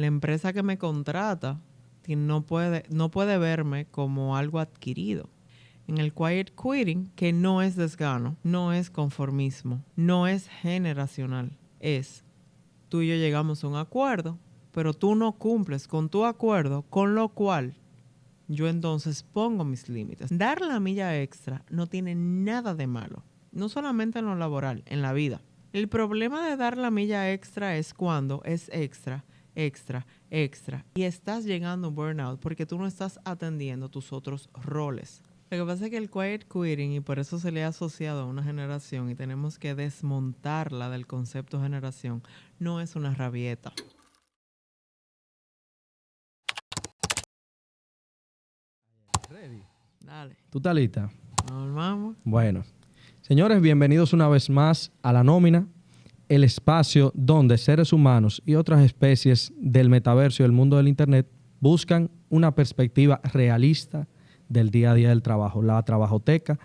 La empresa que me contrata no puede, no puede verme como algo adquirido. En el quiet quitting, que no es desgano, no es conformismo, no es generacional, es tú y yo llegamos a un acuerdo, pero tú no cumples con tu acuerdo, con lo cual yo entonces pongo mis límites. Dar la milla extra no tiene nada de malo, no solamente en lo laboral, en la vida. El problema de dar la milla extra es cuando es extra, extra, extra y estás llegando a un burnout porque tú no estás atendiendo tus otros roles. Lo que pasa es que el quiet quitting, y por eso se le ha asociado a una generación y tenemos que desmontarla del concepto generación, no es una rabieta. Dale. ¿Tú estás lista? Nos vamos. Bueno. Señores, bienvenidos una vez más a La Nómina, el espacio donde seres humanos y otras especies del metaverso y el mundo del Internet buscan una perspectiva realista del día a día del trabajo, la trabajoteca,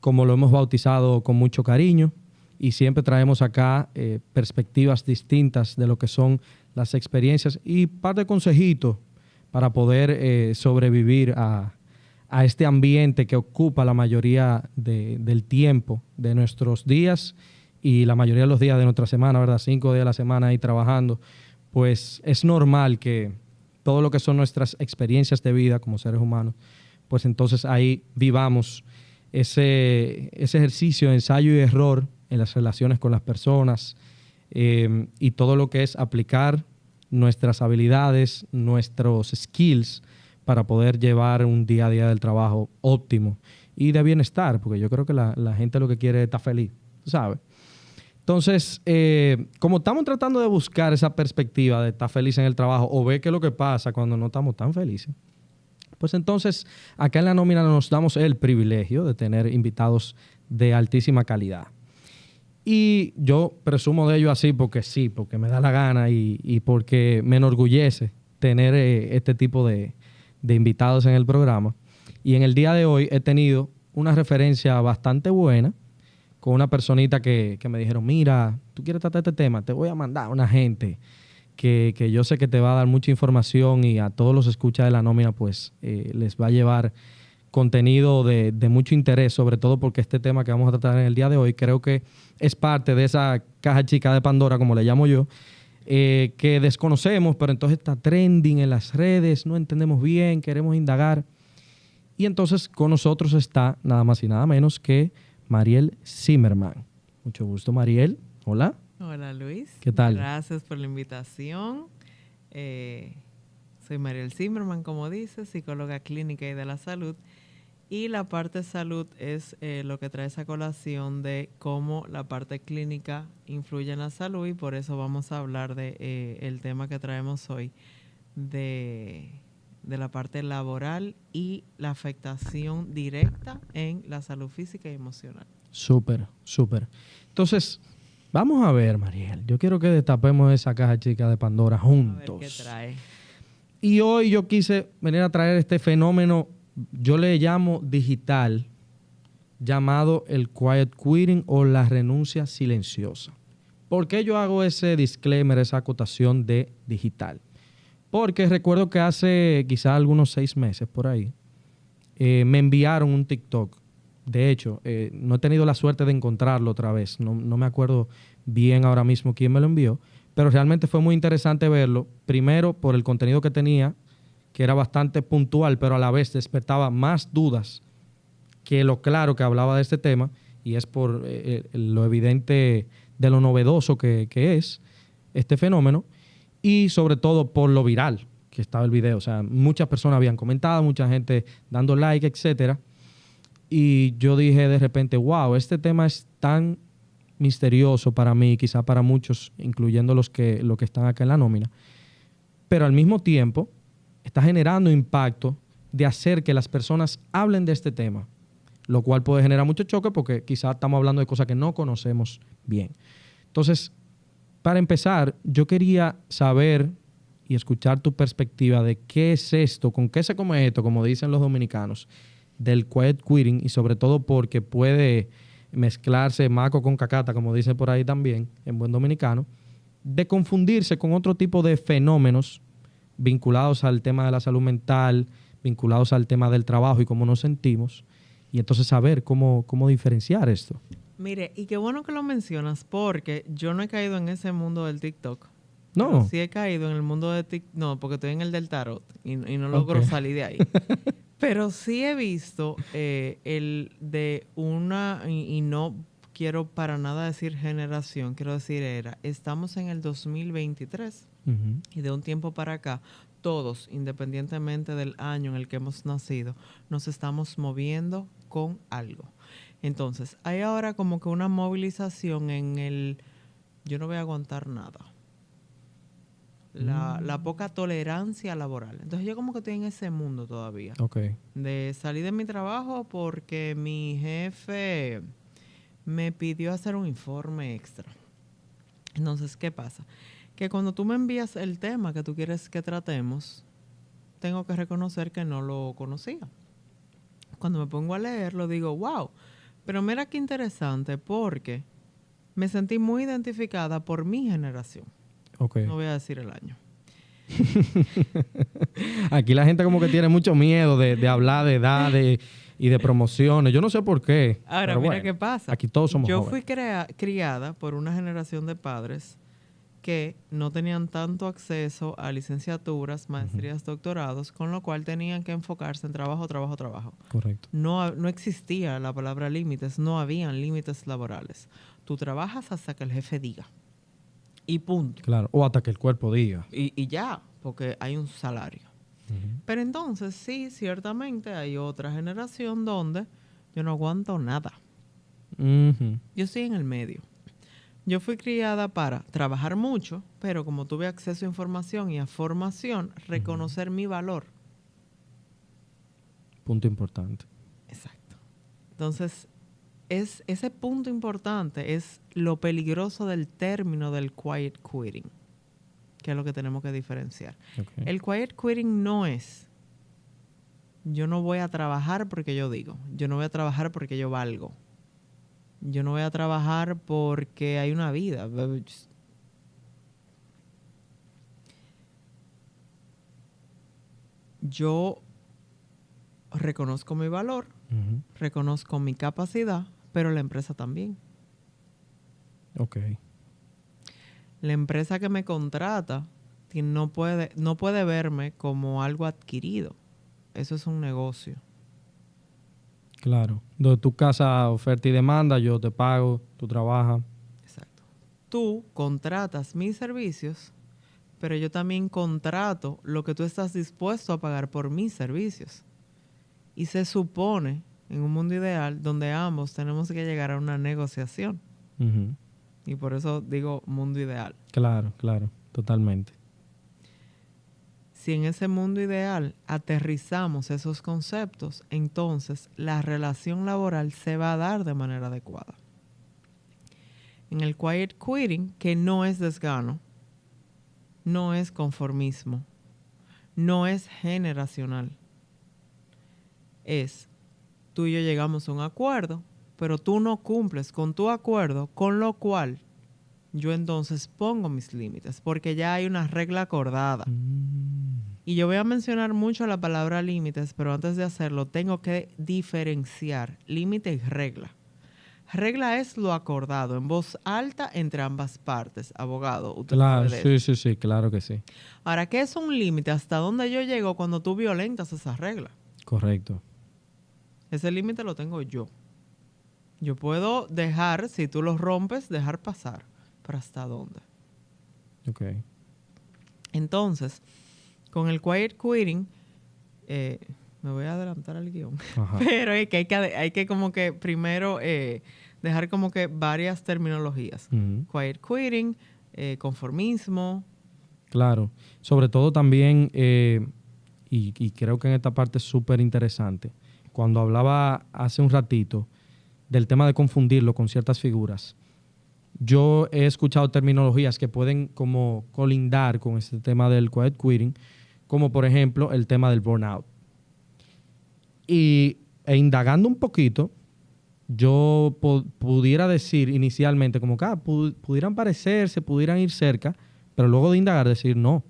como lo hemos bautizado con mucho cariño, y siempre traemos acá eh, perspectivas distintas de lo que son las experiencias y parte de consejitos para poder eh, sobrevivir a, a este ambiente que ocupa la mayoría del tiempo de nuestros días y la mayoría de los días de nuestra semana, ¿verdad? Cinco días a la semana ahí trabajando, pues es normal que todo lo que son nuestras experiencias de vida como seres humanos, pues entonces ahí vivamos ese, ese ejercicio de ensayo y error en las relaciones con las personas eh, y todo lo que es aplicar nuestras habilidades, nuestros skills para poder llevar un día a día del trabajo óptimo y de bienestar, porque yo creo que la, gente lo que quiere es estar feliz, ¿sabes? Entonces, eh, como estamos tratando de buscar esa perspectiva de estar feliz en el trabajo o ver qué es lo que pasa cuando no estamos tan felices, pues entonces acá en la nómina nos damos el privilegio de tener invitados de altísima calidad. Y yo presumo de ello así porque sí, porque me da la gana y, porque me enorgullece tener eh, este tipo de, de invitados en el programa. Y en el día de hoy he tenido una referencia bastante buena con una personita que, me dijeron, mira, tú quieres tratar este tema, te voy a mandar a una gente que, yo sé que te va a dar mucha información y a todos los escuchas de la nómina, pues eh, les va a llevar contenido de, de, mucho interés, sobre todo porque este tema que vamos a tratar en el día de hoy creo que es parte de esa caja chica de Pandora, como le llamo yo, eh, que desconocemos, pero entonces está trending en las redes, no entendemos bien, queremos indagar. Y entonces con nosotros está nada más y nada menos que Mariel Zimmerman. Mucho gusto, Mariel. Hola. Hola, Luis. ¿Qué tal? Gracias por la invitación. Eh, soy Mariel Zimmerman, como dices, psicóloga clínica y de la salud. Y la parte salud es eh, lo que trae esa colación de cómo la parte clínica influye en la salud y por eso vamos a hablar de eh, el tema que traemos hoy de, de, la parte laboral y la afectación directa en la salud física y emocional. Súper, súper. Entonces, vamos a ver, Mariel. Yo quiero que destapemos esa caja chica de Pandora juntos. A ver qué trae. Y hoy yo quise venir a traer este fenómeno yo le llamo digital, llamado el quiet quitting o la renuncia silenciosa. ¿Por qué yo hago ese disclaimer, esa acotación de digital? Porque recuerdo que hace quizá algunos seis meses por ahí, eh, me enviaron un TikTok. De hecho, eh, no he tenido la suerte de encontrarlo otra vez. No, no me acuerdo bien ahora mismo quién me lo envió, pero realmente fue muy interesante verlo. Primero, por el contenido que tenía, que era bastante puntual, pero a la vez despertaba más dudas que lo claro que hablaba de este tema, y es por eh, lo evidente de lo novedoso que, es este fenómeno, y sobre todo por lo viral que estaba el video. O sea, muchas personas habían comentado, mucha gente dando like, etcétera. Y yo dije de repente, wow, este tema es tan misterioso para mí, quizá para muchos, incluyendo los que, los que están acá en la nómina. Pero al mismo tiempo, está generando impacto de hacer que las personas hablen de este tema, lo cual puede generar mucho choque porque quizás estamos hablando de cosas que no conocemos bien. Entonces, para empezar, yo quería saber y escuchar tu perspectiva de qué es esto, con qué se come esto, como dicen los dominicanos, del quiet quitting y sobre todo porque puede mezclarse maco con cacata, como dicen por ahí también, en buen dominicano, de confundirse con otro tipo de fenómenos vinculados al tema de la salud mental, vinculados al tema del trabajo y cómo nos sentimos, y entonces saber cómo, cómo diferenciar esto. Mire, y qué bueno que lo mencionas, porque yo no he caído en ese mundo del TikTok. No. Sí he caído en el mundo de TikTok. No, porque estoy en el del tarot y, y no logro salir de ahí. Pero sí he visto eh, el de una, y, y no quiero para nada decir generación, quiero decir era, estamos en el 2023 Ujú. y de un tiempo para acá, todos, independientemente del año en el que hemos nacido, nos estamos moviendo con algo. Entonces, hay ahora como que una movilización en el, yo no voy a aguantar nada. La, la poca tolerancia laboral. Entonces yo como que estoy en ese mundo todavía. Ok. De salir de mi trabajo porque mi jefe me pidió hacer un informe extra. Entonces, ¿qué pasa? Que cuando tú me envías el tema que tú quieres que tratemos, tengo que reconocer que no lo conocía. Cuando me pongo a leerlo, digo, wow, pero mira qué interesante porque me sentí muy identificada por mi generación. Ok. No voy a decir el año. Aquí la gente como que tiene mucho miedo de, de hablar de edades y de promociones. Yo no sé por qué. Ahora, mira bueno, qué pasa. Aquí todos somos Yo jóvenes. fui criada por una generación de padres que no tenían tanto acceso a licenciaturas, maestrías, doctorados, con lo cual tenían que enfocarse en trabajo, trabajo, trabajo. Correcto. No, no existía la palabra límites, no habían límites laborales. Tú trabajas hasta que el jefe diga. Y punto. Claro. O hasta que el cuerpo diga. Y, y ya, porque hay un salario. Pero entonces, sí, ciertamente hay otra generación donde yo no aguanto nada. Yo estoy en el medio. Yo fui criada para trabajar mucho, pero como tuve acceso a información y a formación, reconocer mi valor. Punto importante. Exacto. Entonces, es, ese punto importante es lo peligroso del término del quiet quitting, que es lo que tenemos que diferenciar. El quiet quitting no es yo no voy a trabajar porque yo digo, yo no voy a trabajar porque yo valgo. Yo no voy a trabajar porque hay una vida. Yo reconozco mi valor, reconozco mi capacidad, pero la empresa también. Ok. La empresa que me contrata no puede, no puede verme como algo adquirido. Eso es un negocio. Claro. De tu casa, oferta y demanda, yo te pago, tú trabajas. Exacto. Tú contratas mis servicios, pero yo también contrato lo que tú estás dispuesto a pagar por mis servicios. Y se supone, en un mundo ideal, donde ambos tenemos que llegar a una negociación. Y por eso digo mundo ideal. Claro, claro. Totalmente. Si en ese mundo ideal aterrizamos esos conceptos, entonces la relación laboral se va a dar de manera adecuada. En el quiet quitting, que no es desgano, no es conformismo, no es generacional, es tú y yo llegamos a un acuerdo, pero tú no cumples con tu acuerdo, con lo cual yo entonces pongo mis límites, porque ya hay una regla acordada. Mm. Y yo voy a mencionar mucho la palabra límites, pero antes de hacerlo tengo que diferenciar límite y regla. Regla es lo acordado en voz alta entre ambas partes. Abogado, usted Claro, sí, sí, sí, claro que sí. Ahora, ¿qué es un límite? ¿Hasta dónde yo llego cuando tú violentas esa regla? Correcto. Ese límite lo tengo yo. Yo puedo dejar, si tú lo rompes, dejar pasar. Pero ¿hasta dónde? Ok. Entonces, con el quiet quitting, eh, me voy a adelantar al guion. Ajá. Pero es que hay que, hay que como que primero eh, dejar como que varias terminologías. Quiet quitting, eh, conformismo. Claro. Sobre todo también, y, y creo que en esta parte es súper interesante, cuando hablaba hace un ratito del tema de confundirlo con ciertas figuras, yo he escuchado terminologías que pueden como colindar con este tema del quiet quitting, como por ejemplo el tema del burnout. Y e indagando un poquito, yo pu- pudiera decir inicialmente como que ah, pu- pudieran parecerse, pudieran ir cerca, pero luego de indagar decir no,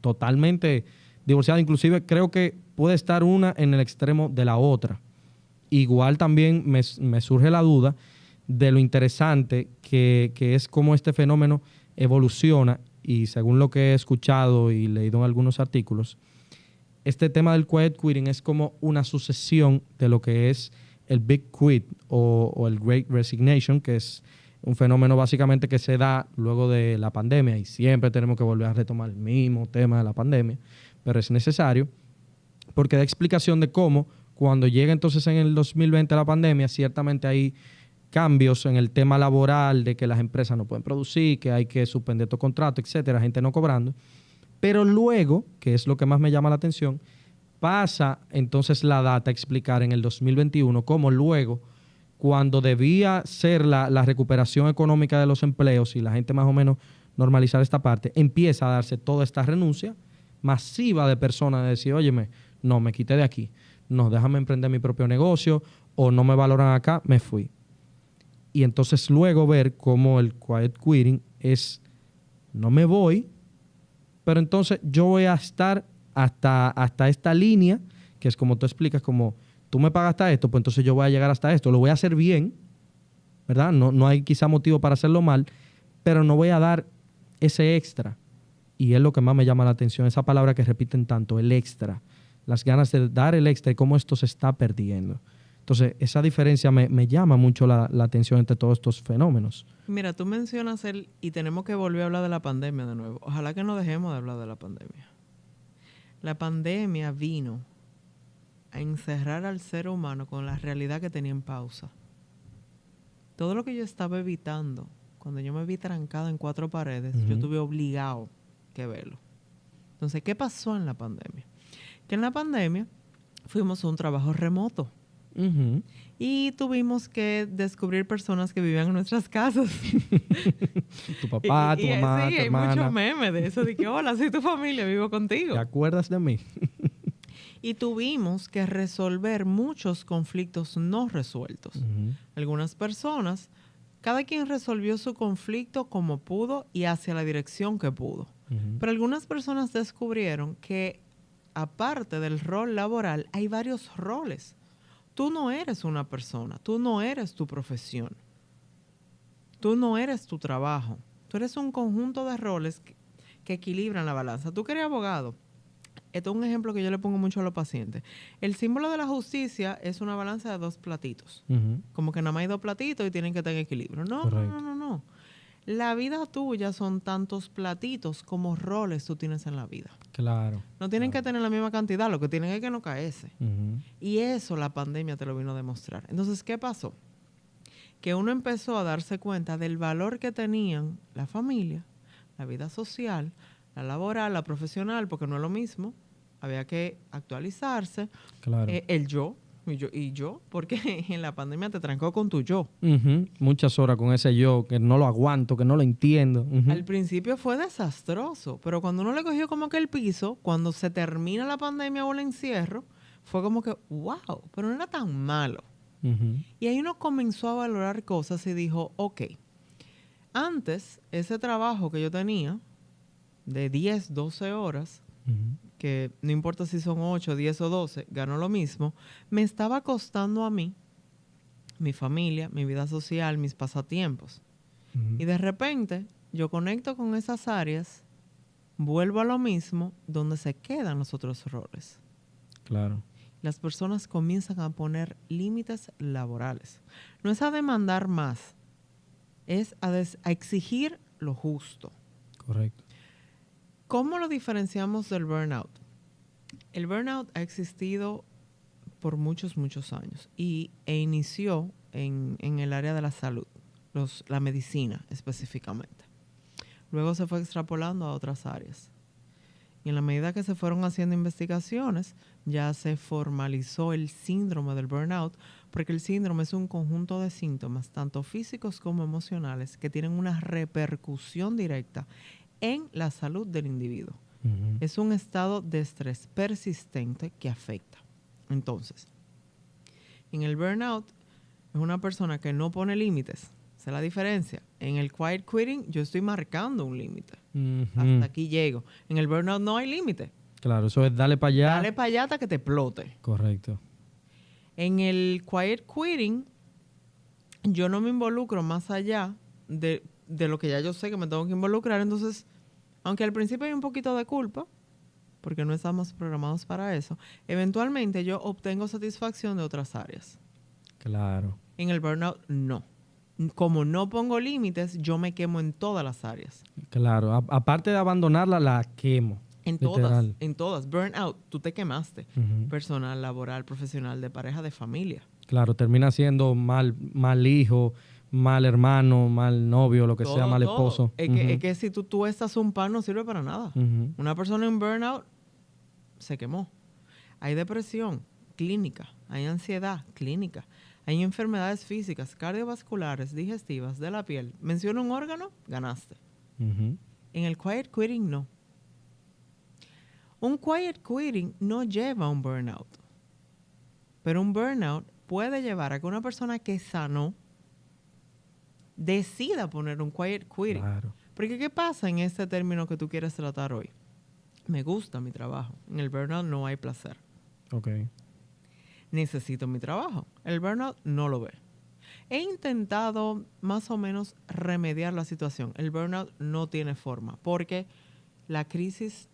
totalmente divorciadas. Inclusive creo que puede estar una en el extremo de la otra. Igual también me, surge la duda de lo interesante que, que es cómo este fenómeno evoluciona y según lo que he escuchado y leído en algunos artículos, este tema del quiet quitting es como una sucesión de lo que es el Big Quit o, el Great Resignation, que es un fenómeno básicamente que se da luego de la pandemia y siempre tenemos que volver a retomar el mismo tema de la pandemia, pero es necesario porque da explicación de cómo cuando llega entonces en el 2020 la pandemia, ciertamente hay cambios en el tema laboral, de que las empresas no pueden producir, que hay que suspender tu contrato, etcétera, gente no cobrando. Pero luego, que es lo que más me llama la atención, pasa entonces la data a explicar en el 2021 cómo luego, cuando debía ser la, recuperación económica de los empleos y la gente más o menos normalizar esta parte, empieza a darse toda esta renuncia masiva de personas de decir, óyeme, no, me quité de aquí, no, déjame emprender mi propio negocio o no me valoran acá, me fui. Y entonces luego ver cómo el quiet quitting es, no me voy, pero entonces yo voy a estar hasta, hasta esta línea, que es como tú explicas, como tú me pagas hasta esto, pues entonces yo voy a llegar hasta esto, lo voy a hacer bien, ¿verdad? No, no hay quizá motivo para hacerlo mal, pero no voy a dar ese extra. Y es lo que más me llama la atención, esa palabra que repiten tanto, el extra, las ganas de dar el extra y cómo esto se está perdiendo. Entonces, esa diferencia me, llama mucho la, la, atención entre todos estos fenómenos. Mira, tú mencionas el, y tenemos que volver a hablar de la pandemia de nuevo. Ojalá que no dejemos de hablar de la pandemia. La pandemia vino a encerrar al ser humano con la realidad que tenía en pausa. Todo lo que yo estaba evitando, cuando yo me vi trancada en cuatro paredes, yo tuve obligado que verlo. Entonces, ¿qué pasó en la pandemia? Que en la pandemia fuimos a un trabajo remoto. Y tuvimos que descubrir personas que vivían en nuestras casas. tu papá, tu mamá, sí, tu hay mucho meme de eso, de que, hola, soy tu familia, vivo contigo. ¿Te acuerdas de mí? y tuvimos que resolver muchos conflictos no resueltos. Algunas personas, cada quien resolvió su conflicto como pudo y hacia la dirección que pudo. Pero algunas personas descubrieron que aparte del rol laboral, hay varios roles Tú no eres una persona, tú no eres tu profesión, tú no eres tu trabajo, tú eres un conjunto de roles que, equilibran la balanza. Tú que eres abogado, esto es un ejemplo que yo le pongo mucho a los pacientes. El símbolo de la justicia es una balanza de dos platitos. Como que nada más hay dos platitos y tienen que tener equilibrio. No, no, no, no. La vida tuya son tantos platitos como roles tú tienes en la vida. Claro. No tienen que tener la misma cantidad, lo que tienen es que no caerse. Y eso la pandemia te lo vino a demostrar. Entonces, ¿qué pasó? Que uno empezó a darse cuenta del valor que tenían la familia, la vida social, la laboral, la profesional, porque no es lo mismo. Había que actualizarse. Claro. Eh, el yo, y yo, y yo, porque en la pandemia te trancó con tu yo. Muchas horas con ese yo, que no lo aguanto, que no lo entiendo. Al principio fue desastroso, pero cuando uno le cogió como que el piso, cuando se termina la pandemia o el encierro, fue como que, wow, pero no era tan malo. Y ahí uno comenzó a valorar cosas y dijo, ok, antes ese trabajo que yo tenía de 10, 12 horas, que no importa si son 8, 10 o 12, ganó lo mismo, me estaba costando a mí, mi familia, mi vida social, mis pasatiempos. Y de repente yo conecto con esas áreas, vuelvo a lo mismo, donde se quedan los otros roles. Claro. Las personas comienzan a poner límites laborales. No es a demandar más, es a, a exigir lo justo. Correcto. ¿Cómo lo diferenciamos del burnout? El burnout ha existido por muchos, muchos años y, e inició en, el área de la salud, la medicina específicamente. Luego se fue extrapolando a otras áreas. Y en la medida que se fueron haciendo investigaciones, ya se formalizó el síndrome del burnout, porque el síndrome es un conjunto de síntomas, tanto físicos como emocionales, que tienen una repercusión directa en la salud del individuo. Es un estado de estrés persistente que afecta. Entonces, en el burnout es una persona que no pone límites, Esa es la diferencia. En el quiet quitting yo estoy marcando un límite. Hasta aquí llego. En el burnout no hay límite. Claro, eso es dale para allá. Dale para allá hasta que te explote. Correcto. En el quiet quitting, yo no me involucro más allá de, de lo que ya yo sé que me tengo que involucrar. Entonces, aunque al principio hay un poquito de culpa, porque no estamos programados para eso, eventualmente yo obtengo satisfacción de otras áreas. Claro. En el burnout, no. Como no pongo límites, yo me quemo en todas las áreas. Claro. A- aparte de abandonarla, la quemo. En Literal. todas, en todas. Burnout, tú te quemaste. Personal, laboral, profesional, de pareja, de familia. Claro, termina siendo mal, mal hijo, mal hermano, mal novio, lo que sea, mal todo. esposo. Es, que, es que si tú, tú estás un pan no sirve para nada. Una persona en burnout se quemó. Hay depresión clínica, hay ansiedad clínica, hay enfermedades físicas, cardiovasculares, digestivas, de la piel. Menciona un órgano, ganaste. En el quiet quitting no. Un quiet quitting no lleva a un burnout. Pero un burnout puede llevar a que una persona que sanó decida poner un quiet quitting. Claro. Porque ¿qué pasa en este término que tú quieres tratar hoy? Me gusta mi trabajo. En el burnout no hay placer. Ok. Necesito mi trabajo. El burnout no lo ve. He intentado más o menos remediar la situación. El burnout no tiene forma porque la crisis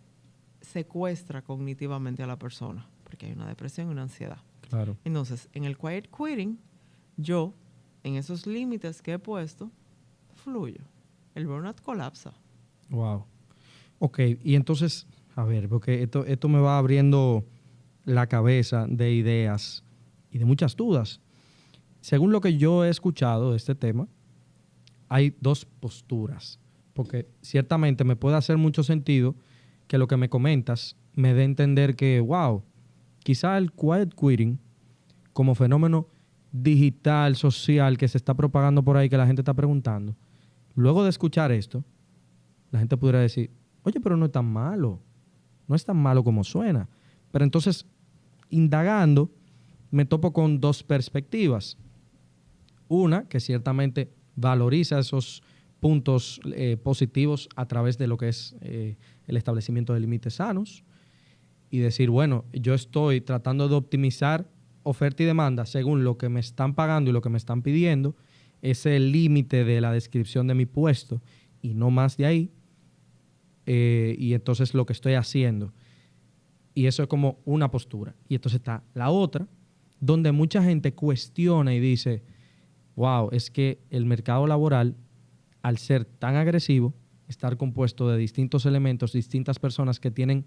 secuestra cognitivamente a la persona porque hay una depresión y una ansiedad. Claro. Entonces, en el quiet quitting, yo, en esos límites que he puesto, fluyo. El burnout colapsa. Wow. Ok, y entonces, a ver, porque esto, esto me va abriendo la cabeza de ideas y de muchas dudas. Según lo que yo he escuchado de este tema, hay dos posturas, porque ciertamente me puede hacer mucho sentido que lo que me comentas me dé a entender que, wow, quizá el quiet quitting como fenómeno digital, social, que se está propagando por ahí, que la gente está preguntando, luego de escuchar esto, la gente pudiera decir, oye, pero no es tan malo, no es tan malo como suena. Pero entonces, indagando, me topo con dos perspectivas. Una, que ciertamente valoriza esos puntos eh, positivos a través de lo que es eh, el establecimiento de límites sanos y decir, bueno, yo estoy tratando de optimizar oferta y demanda según lo que me están pagando y lo que me están pidiendo, es el límite de la descripción de mi puesto y no más de ahí. Eh, y entonces lo que estoy haciendo. Y eso es como una postura. Y entonces está la otra, donde mucha gente cuestiona y dice, wow, es que el mercado laboral, al ser tan agresivo, estar compuesto de distintos elementos, distintas personas que tienen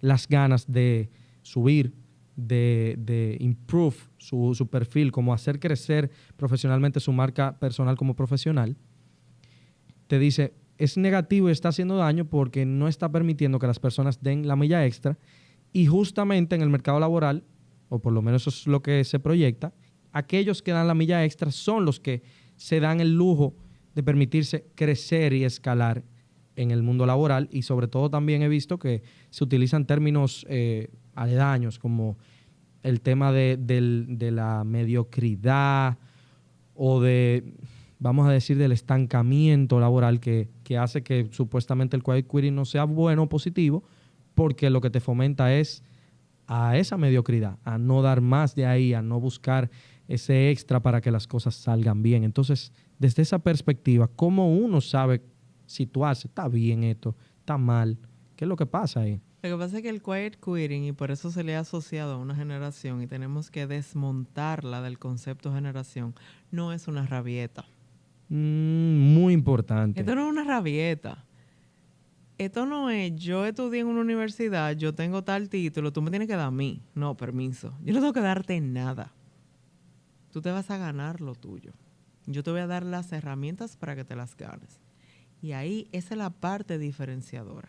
las ganas de subir, de, de improve su, su perfil, como hacer crecer profesionalmente su marca personal como profesional, te dice, es negativo y está haciendo daño porque no está permitiendo que las personas den la milla extra y justamente en el mercado laboral, o por lo menos eso es lo que se proyecta, aquellos que dan la milla extra son los que se dan el lujo de permitirse crecer y escalar en el mundo laboral y sobre todo también he visto que se utilizan términos eh, aledaños como el tema de, del- de la mediocridad o de, vamos a decir, del estancamiento laboral que, que hace que supuestamente el quiet no sea bueno o positivo porque lo que te fomenta es a esa mediocridad, a no dar más de ahí, a no buscar ese extra para que las cosas salgan bien. Entonces, desde esa perspectiva, ¿cómo uno sabe situarse? ¿Está bien esto? ¿Está mal? ¿Qué es lo que pasa ahí? Lo que pasa es que el quiet quitting, y por eso se le ha asociado a una generación, y tenemos que desmontarla del concepto generación, no es una rabieta. Mm, muy importante. Esto no es una rabieta. Esto no es, yo estudié en una universidad, yo tengo tal título, tú me tienes que dar a mí. No, permiso. Yo no tengo que darte nada. Tú te vas a ganar lo tuyo. Yo te voy a dar las herramientas para que te las ganes. Y ahí esa es la parte diferenciadora.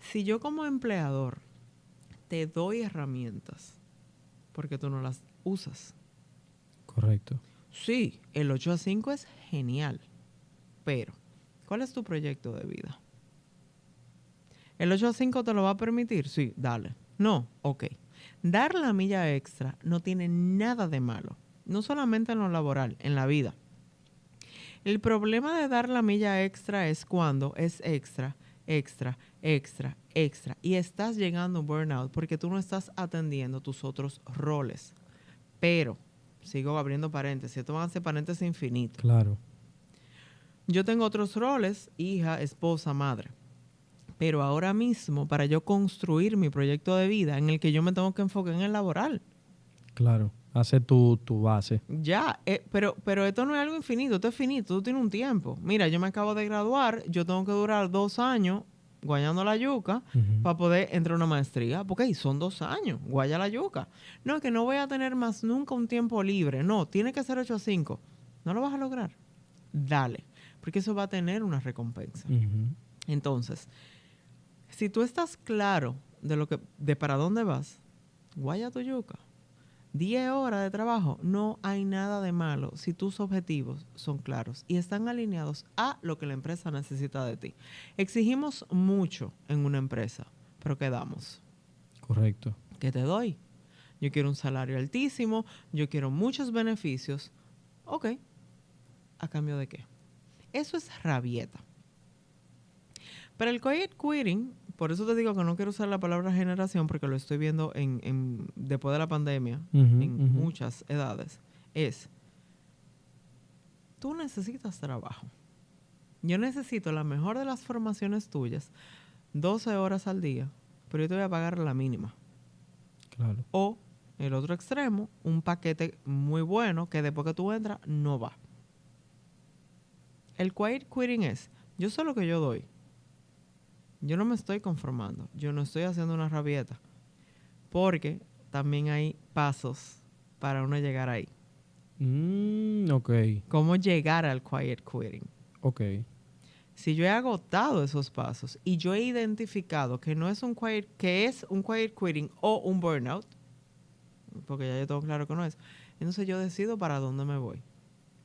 Si yo como empleador te doy herramientas, porque tú no las usas. Correcto. Sí, el 8 a 5 es genial, pero ¿cuál es tu proyecto de vida? ¿El 8 a 5 te lo va a permitir? Sí, dale. No, ok. Dar la milla extra no tiene nada de malo, no solamente en lo laboral, en la vida. El problema de dar la milla extra es cuando es extra, extra, extra, extra. Y estás llegando a un burnout porque tú no estás atendiendo tus otros roles. Pero, sigo abriendo paréntesis, esto van a ser paréntesis infinitos. Claro. Yo tengo otros roles, hija, esposa, madre. Pero ahora mismo, para yo construir mi proyecto de vida en el que yo me tengo que enfocar en el laboral. Claro. Hace tu, tu base. Ya, eh, pero, pero esto no es algo infinito, esto es finito, tú tienes un tiempo. Mira, yo me acabo de graduar, yo tengo que durar dos años guayando la yuca Ujú. para poder entrar a una maestría, porque ahí son dos años, guaya la yuca. No, es que no voy a tener más nunca un tiempo libre, no, tiene que ser 8 a 5. No lo vas a lograr. Dale, porque eso va a tener una recompensa. Entonces, si tú estás claro de lo que, de para dónde vas, guaya tu yuca. 10 horas de trabajo, no hay nada de malo si tus objetivos son claros y están alineados a lo que la empresa necesita de ti. Exigimos mucho en una empresa, pero ¿qué damos? Correcto. ¿Qué te doy? Yo quiero un salario altísimo, yo quiero muchos beneficios. Ok, ¿a cambio de qué? Eso es rabieta. Pero el quiet quitting, por eso te digo que no quiero usar la palabra generación porque lo estoy viendo en, en- después de la pandemia en muchas edades, es, tú necesitas trabajo. Yo necesito la mejor de las formaciones tuyas, 12 horas al día, pero yo te voy a pagar la mínima. Claro. O el otro extremo, un paquete muy bueno que después que tú entras no va. El quiet quitting es, yo sé lo que yo doy. Yo no me estoy conformando. Yo no estoy haciendo una rabieta. Porque también hay pasos para uno llegar ahí. Mm, ok. ¿Cómo llegar al quiet quitting? Ok. Si yo he agotado esos pasos y yo he identificado que no es un quiet, que es un quiet quitting o un burnout, porque ya yo tengo claro que no es, entonces yo decido para dónde me voy.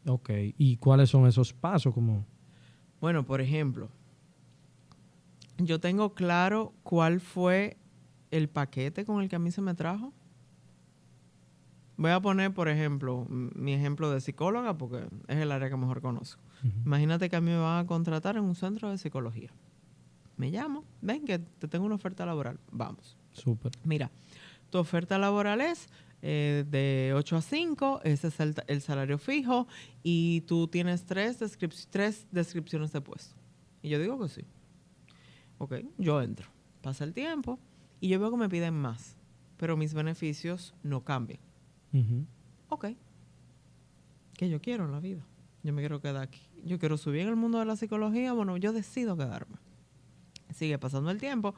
Ok. ¿Y cuáles son esos pasos? Como... Bueno, por ejemplo, yo tengo claro cuál fue el paquete con el que a mí se me trajo. Voy a poner, por ejemplo, mi ejemplo de psicóloga, porque es el área que mejor conozco. Imagínate que a mí me van a contratar en un centro de psicología. Me llamo, ven que te tengo una oferta laboral. Vamos. Súper. Mira, tu oferta laboral es eh, de 8 a 5, ese es el, el salario fijo y tú tienes tres, descrip- tres descripciones de puesto. Y yo digo que sí. Ok, yo entro. Pasa el tiempo y yo veo que me piden más, pero mis beneficios no cambian. Ujú. Ok. ¿Qué yo quiero en la vida? Yo me quiero quedar aquí. Yo quiero subir en el mundo de la psicología. Bueno, yo decido quedarme. Sigue pasando el tiempo.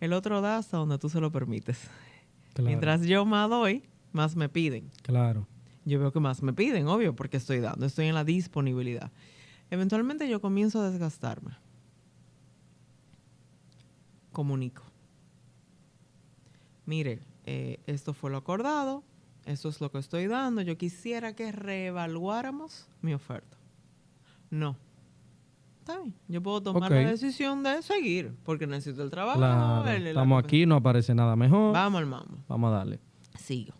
El otro da hasta donde tú se lo permites. Claro. Mientras yo más doy, más me piden. Claro. Yo veo que más me piden, obvio, porque estoy dando, estoy en la disponibilidad. Eventualmente yo comienzo a desgastarme. Comunico. Mire, eh, esto fue lo acordado, esto es lo que estoy dando, yo quisiera que reevaluáramos mi oferta. No. Está bien, yo puedo tomar la decisión de seguir, porque necesito el trabajo. Claro. el- la Estamos aquí, no aparece nada mejor. Vamos al mambo. Vamos a darle. Sigo.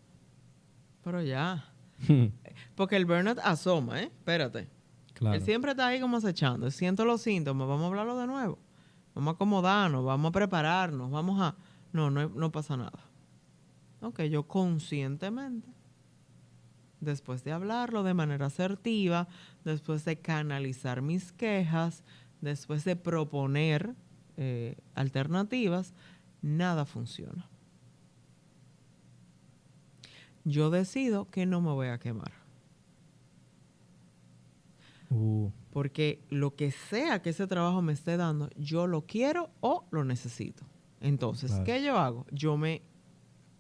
Pero ya. Porque el burnout asoma, ¿eh? Espérate. claro. Él siempre está ahí como acechando. Siento los síntomas, vamos a hablarlo de nuevo. Vamos a acomodarnos, vamos a prepararnos, vamos a... No, no, no pasa nada. Ok, yo conscientemente, después de hablarlo de manera asertiva, después de canalizar mis quejas, después de proponer eh, alternativas, nada funciona. Yo decido que no me voy a quemar. Uh, Porque lo que sea que ese trabajo me esté dando, yo lo quiero o lo necesito. Entonces, Claro. ¿qué yo hago? Yo me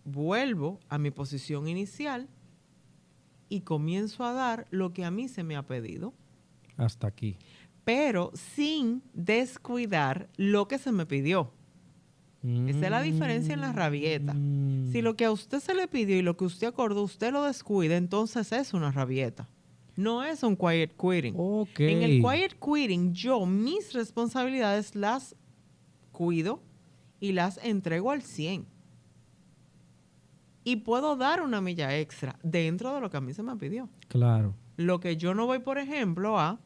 vuelvo a mi posición inicial y comienzo a dar lo que a mí se me ha pedido, hasta aquí. pero sin descuidar lo que se me pidió. Esa es la diferencia en la rabieta. Mm. Si lo que a usted se le pidió y lo que usted acordó, usted lo descuida, entonces es una rabieta. No es un quiet quitting. Ok. En el quiet quitting, yo mis responsabilidades las cuido y las entrego al 100. Y puedo dar una milla extra dentro de lo que a mí se me pidió. Claro. Lo que yo no voy, por ejemplo, a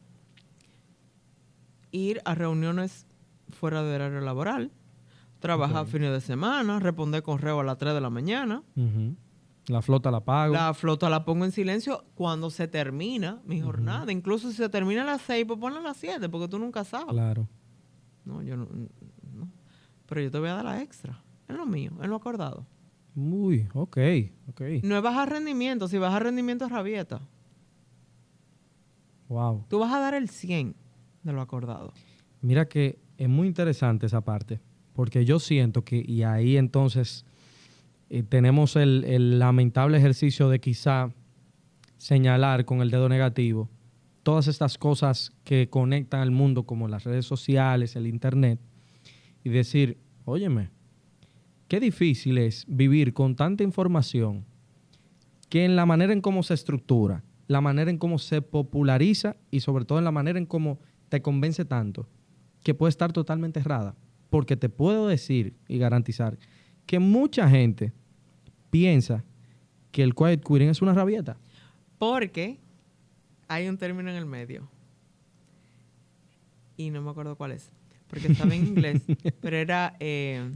ir a reuniones fuera de horario laboral, trabajar fines de semana, responder correo a las 3 de la mañana. La flota la pago. La flota la pongo en silencio cuando se termina mi jornada. Incluso si se termina a las 6, pues ponla a las 7, porque tú nunca sabes. Claro. No, yo no, no. Pero yo te voy a dar la extra. Es lo mío, es lo acordado. Uy, ok, ok. No es bajar rendimiento. Si baja rendimiento es rabieta. Wow. Tú vas a dar el 100 de lo acordado. Mira que es muy interesante esa parte, porque yo siento que, y ahí entonces eh, tenemos el, el lamentable ejercicio de quizá señalar con el dedo negativo todas estas cosas que conectan al mundo, como las redes sociales, el Internet, y decir, óyeme, qué difícil es vivir con tanta información que en la manera en cómo se estructura, la manera en cómo se populariza y sobre todo en la manera en cómo te convence tanto, que puede estar totalmente errada. Porque te puedo decir y garantizar que mucha gente piensa que el quiet quitting es una rabieta. Porque hay un término en el medio. Y no me acuerdo cuál es. Porque estaba en inglés. pero era eh,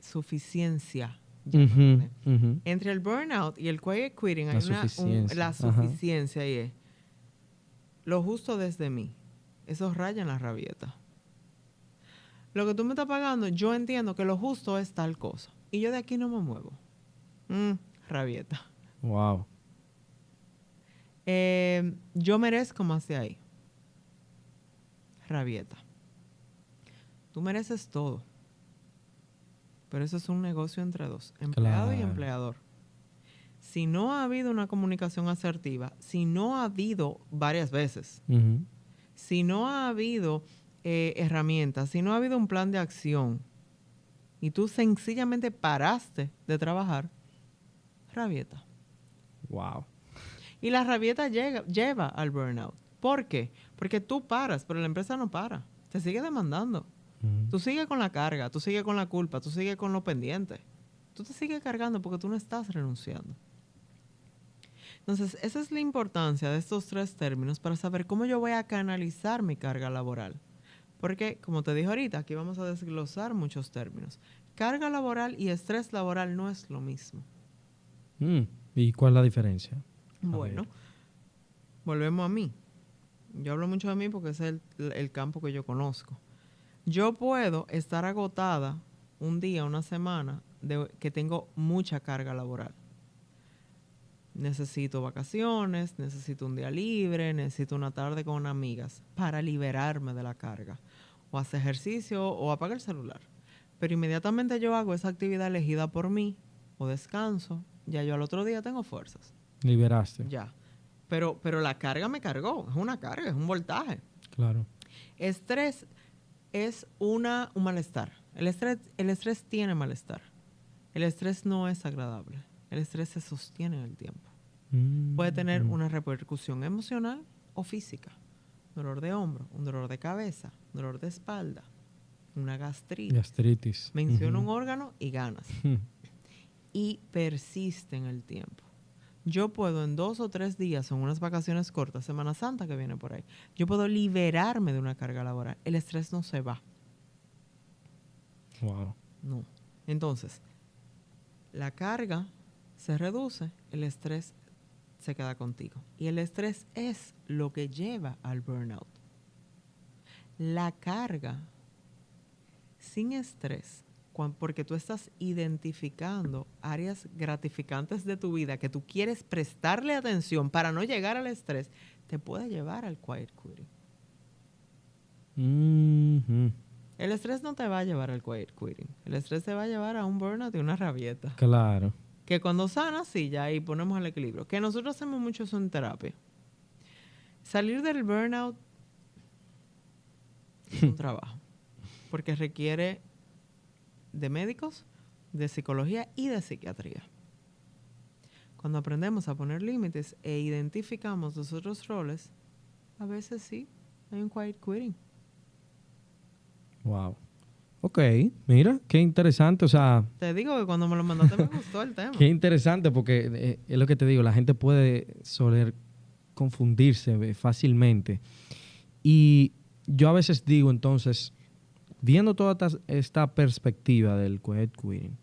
suficiencia. Entre el burnout y el quiet quitting hay La una, un- suficiencia, la ajá. suficiencia y es lo justo desde mí. Eso raya en la rabieta. Lo que tú me estás pagando, yo entiendo que lo justo es tal cosa. Y yo de aquí no me muevo. Mm, rabieta. Wow. Eh, yo merezco más de ahí. Rabieta. Tú mereces todo. Pero eso es un negocio entre dos, empleado y empleador. Si no ha habido una comunicación asertiva, si no ha habido varias veces, si no ha habido eh, herramientas, si no ha habido un plan de acción y tú sencillamente paraste de trabajar, rabieta. Wow. Y la rabieta llega, lleva al burnout. ¿Por qué? Porque tú paras, pero la empresa no para. Te sigue demandando. Ujú. Tú sigues con la carga, tú sigues con la culpa, tú sigues con lo pendiente. Tú te sigues cargando porque tú no estás renunciando. Entonces, esa es la importancia de estos tres términos para saber cómo yo voy a canalizar mi carga laboral. Porque, como te dije ahorita, aquí vamos a desglosar muchos términos. Carga laboral y estrés laboral no es lo mismo. Mm. ¿Y cuál es la diferencia? A Bueno, ver. volvemos a mí. Yo hablo mucho de mí porque ese es el, el campo que yo conozco. Yo puedo estar agotada un día, una semana, de que tengo mucha carga laboral. Necesito vacaciones, necesito un día libre, necesito una tarde con amigas para liberarme de la carga. O hacer ejercicio o apagar el celular. Pero inmediatamente yo hago esa actividad elegida por mí o descanso, ya yo al otro día tengo fuerzas. Liberaste. Ya. Pero, pero la carga me cargó. Es una carga, es un voltaje. Claro. Estrés es una, un malestar. El estrés, el estrés tiene malestar. El estrés no es agradable. El estrés se sostiene en el tiempo. Mm, Puede tener mm. una repercusión emocional o física. Dolor de hombro, un dolor de cabeza, dolor de espalda, una gastritis. Gastritis. Menciona un órgano y ganas. Y persiste en el tiempo. Yo puedo en dos o tres días, en unas vacaciones cortas, Semana Santa que viene por ahí, yo puedo liberarme de una carga laboral. El estrés no se va, Wow. no. Entonces, la carga se reduce, el estrés se queda contigo. Y el estrés es lo que lleva al burnout. La carga sin estrés, porque tú estás identificando áreas gratificantes de tu vida que tú quieres prestarle atención para no llegar al estrés, te puede llevar al quiet quitting. Mhm. El estrés no te va a llevar al quiet quitting. El estrés te va a llevar a un burnout y una rabieta. Claro. Que cuando sana, sí, ya ahí ponemos el equilibrio. Que nosotros hacemos mucho eso en terapia. Salir del burnout es un trabajo. Porque requiere de médicos, de psicología y de psiquiatría. Cuando aprendemos a poner límites e identificamos los otros roles, a veces sí, hay un quiet quitting. Wow. Ok, mira, qué interesante. O sea, Te digo que cuando me lo mandaste me gustó el tema. qué interesante porque eh, es lo que te digo, la gente puede soler confundirse eh, fácilmente. Y yo a veces digo entonces, viendo toda esta perspectiva del quiet quitting,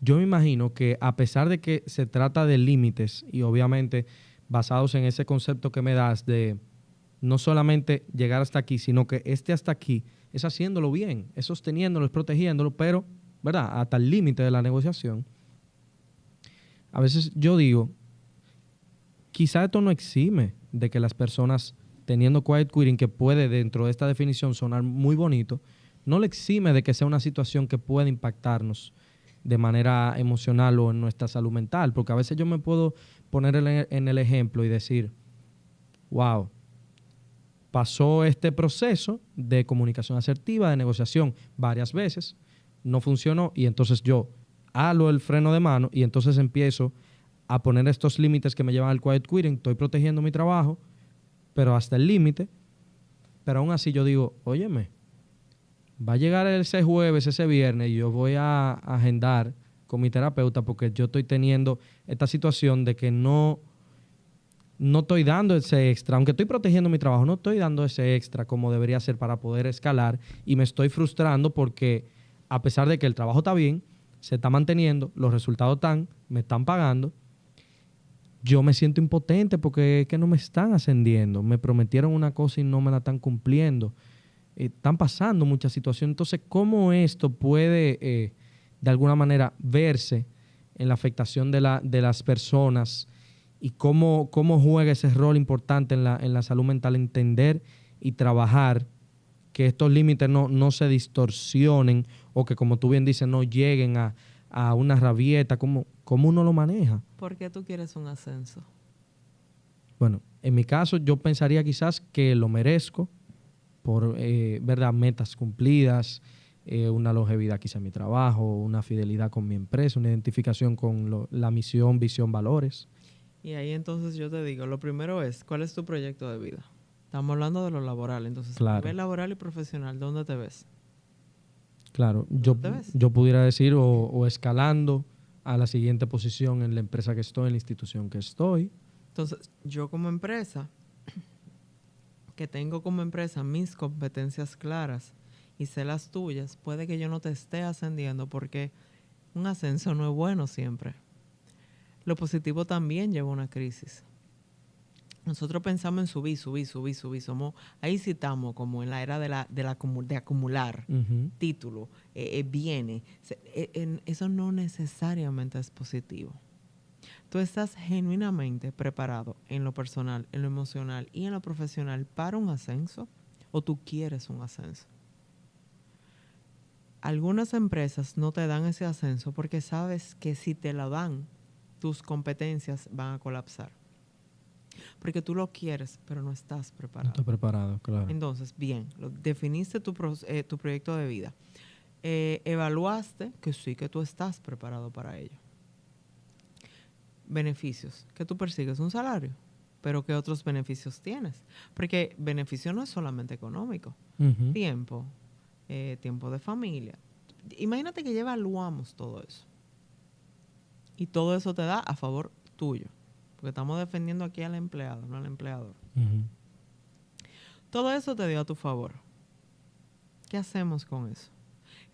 yo me imagino que a pesar de que se trata de límites y obviamente basados en ese concepto que me das de no solamente llegar hasta aquí, sino que este hasta aquí es haciéndolo bien, es sosteniéndolo, es protegiéndolo, pero, ¿verdad? Hasta el límite de la negociación. A veces yo digo, quizá esto no exime de que las personas teniendo quiet quitting, que puede dentro de esta definición sonar muy bonito, no le exime de que sea una situación que pueda impactarnos de manera emocional o en nuestra salud mental, porque a veces yo me puedo poner en el ejemplo y decir, wow, pasó este proceso de comunicación asertiva, de negociación varias veces, no funcionó y entonces yo halo el freno de mano y entonces empiezo a poner estos límites que me llevan al quiet quitting, estoy protegiendo mi trabajo, pero hasta el límite, pero aún así yo digo, óyeme, va a llegar ese jueves, ese viernes, y yo voy a agendar con mi terapeuta porque yo estoy teniendo esta situación de que no, no estoy dando ese extra, aunque estoy protegiendo mi trabajo, no estoy dando ese extra como debería ser para poder escalar y me estoy frustrando porque a pesar de que el trabajo está bien, se está manteniendo, los resultados están, me están pagando, yo me siento impotente porque es que no me están ascendiendo, me prometieron una cosa y no me la están cumpliendo están pasando muchas situaciones. Entonces, ¿cómo esto puede eh, de alguna manera verse en la afectación de, la, de las personas y cómo, cómo juega ese rol importante en la, en la salud mental, entender y trabajar que estos límites no, no se distorsionen o que, como tú bien dices, no lleguen a, una rabieta? ¿Cómo, ¿Cómo uno lo maneja? ¿Por qué tú quieres un ascenso? Bueno, en mi caso yo pensaría quizás que lo merezco, por eh, ¿verdad? metas cumplidas, eh, una longevidad quizá en mi trabajo, una fidelidad con mi empresa, una identificación con la misión, visión, valores. Y ahí entonces yo te digo, lo primero es, ¿cuál es tu proyecto de vida? Estamos hablando de lo laboral, entonces, claro. nivel laboral y profesional, ¿dónde te ves? Claro, yo, yo pudiera decir o, escalando a la siguiente posición en la empresa que estoy, en la institución que estoy. Entonces, yo como empresa, que tengo como empresa mis competencias claras y sé las tuyas, puede que yo no te esté ascendiendo porque un ascenso no es bueno siempre. Lo positivo también lleva a una crisis. Nosotros pensamos en subir, subir, subir, subir. Somos, ahí sí estamos como en la era de, la, de, la, de acumular título, eh, eh, bienes. Eh, eso no necesariamente es positivo tú estás genuinamente preparado en lo personal, en lo emocional y en lo profesional para un ascenso o tú quieres un ascenso. Algunas empresas no te dan ese ascenso porque sabes que si te lo dan, tus competencias van a colapsar. Porque tú lo quieres, pero no estás preparado. No estás preparado, claro. Entonces, bien, definiste tu, eh, tu proyecto de vida. Eh, evaluaste que sí que tú estás preparado para ello beneficios que tú persigues un salario, pero ¿qué otros beneficios tienes? Porque beneficio no es solamente económico, tiempo, eh, tiempo de familia. Imagínate que ya evaluamos todo eso. Y todo eso te da a favor tuyo, porque estamos defendiendo aquí al empleado, no al empleador. Todo eso te dio a tu favor. ¿Qué hacemos con eso?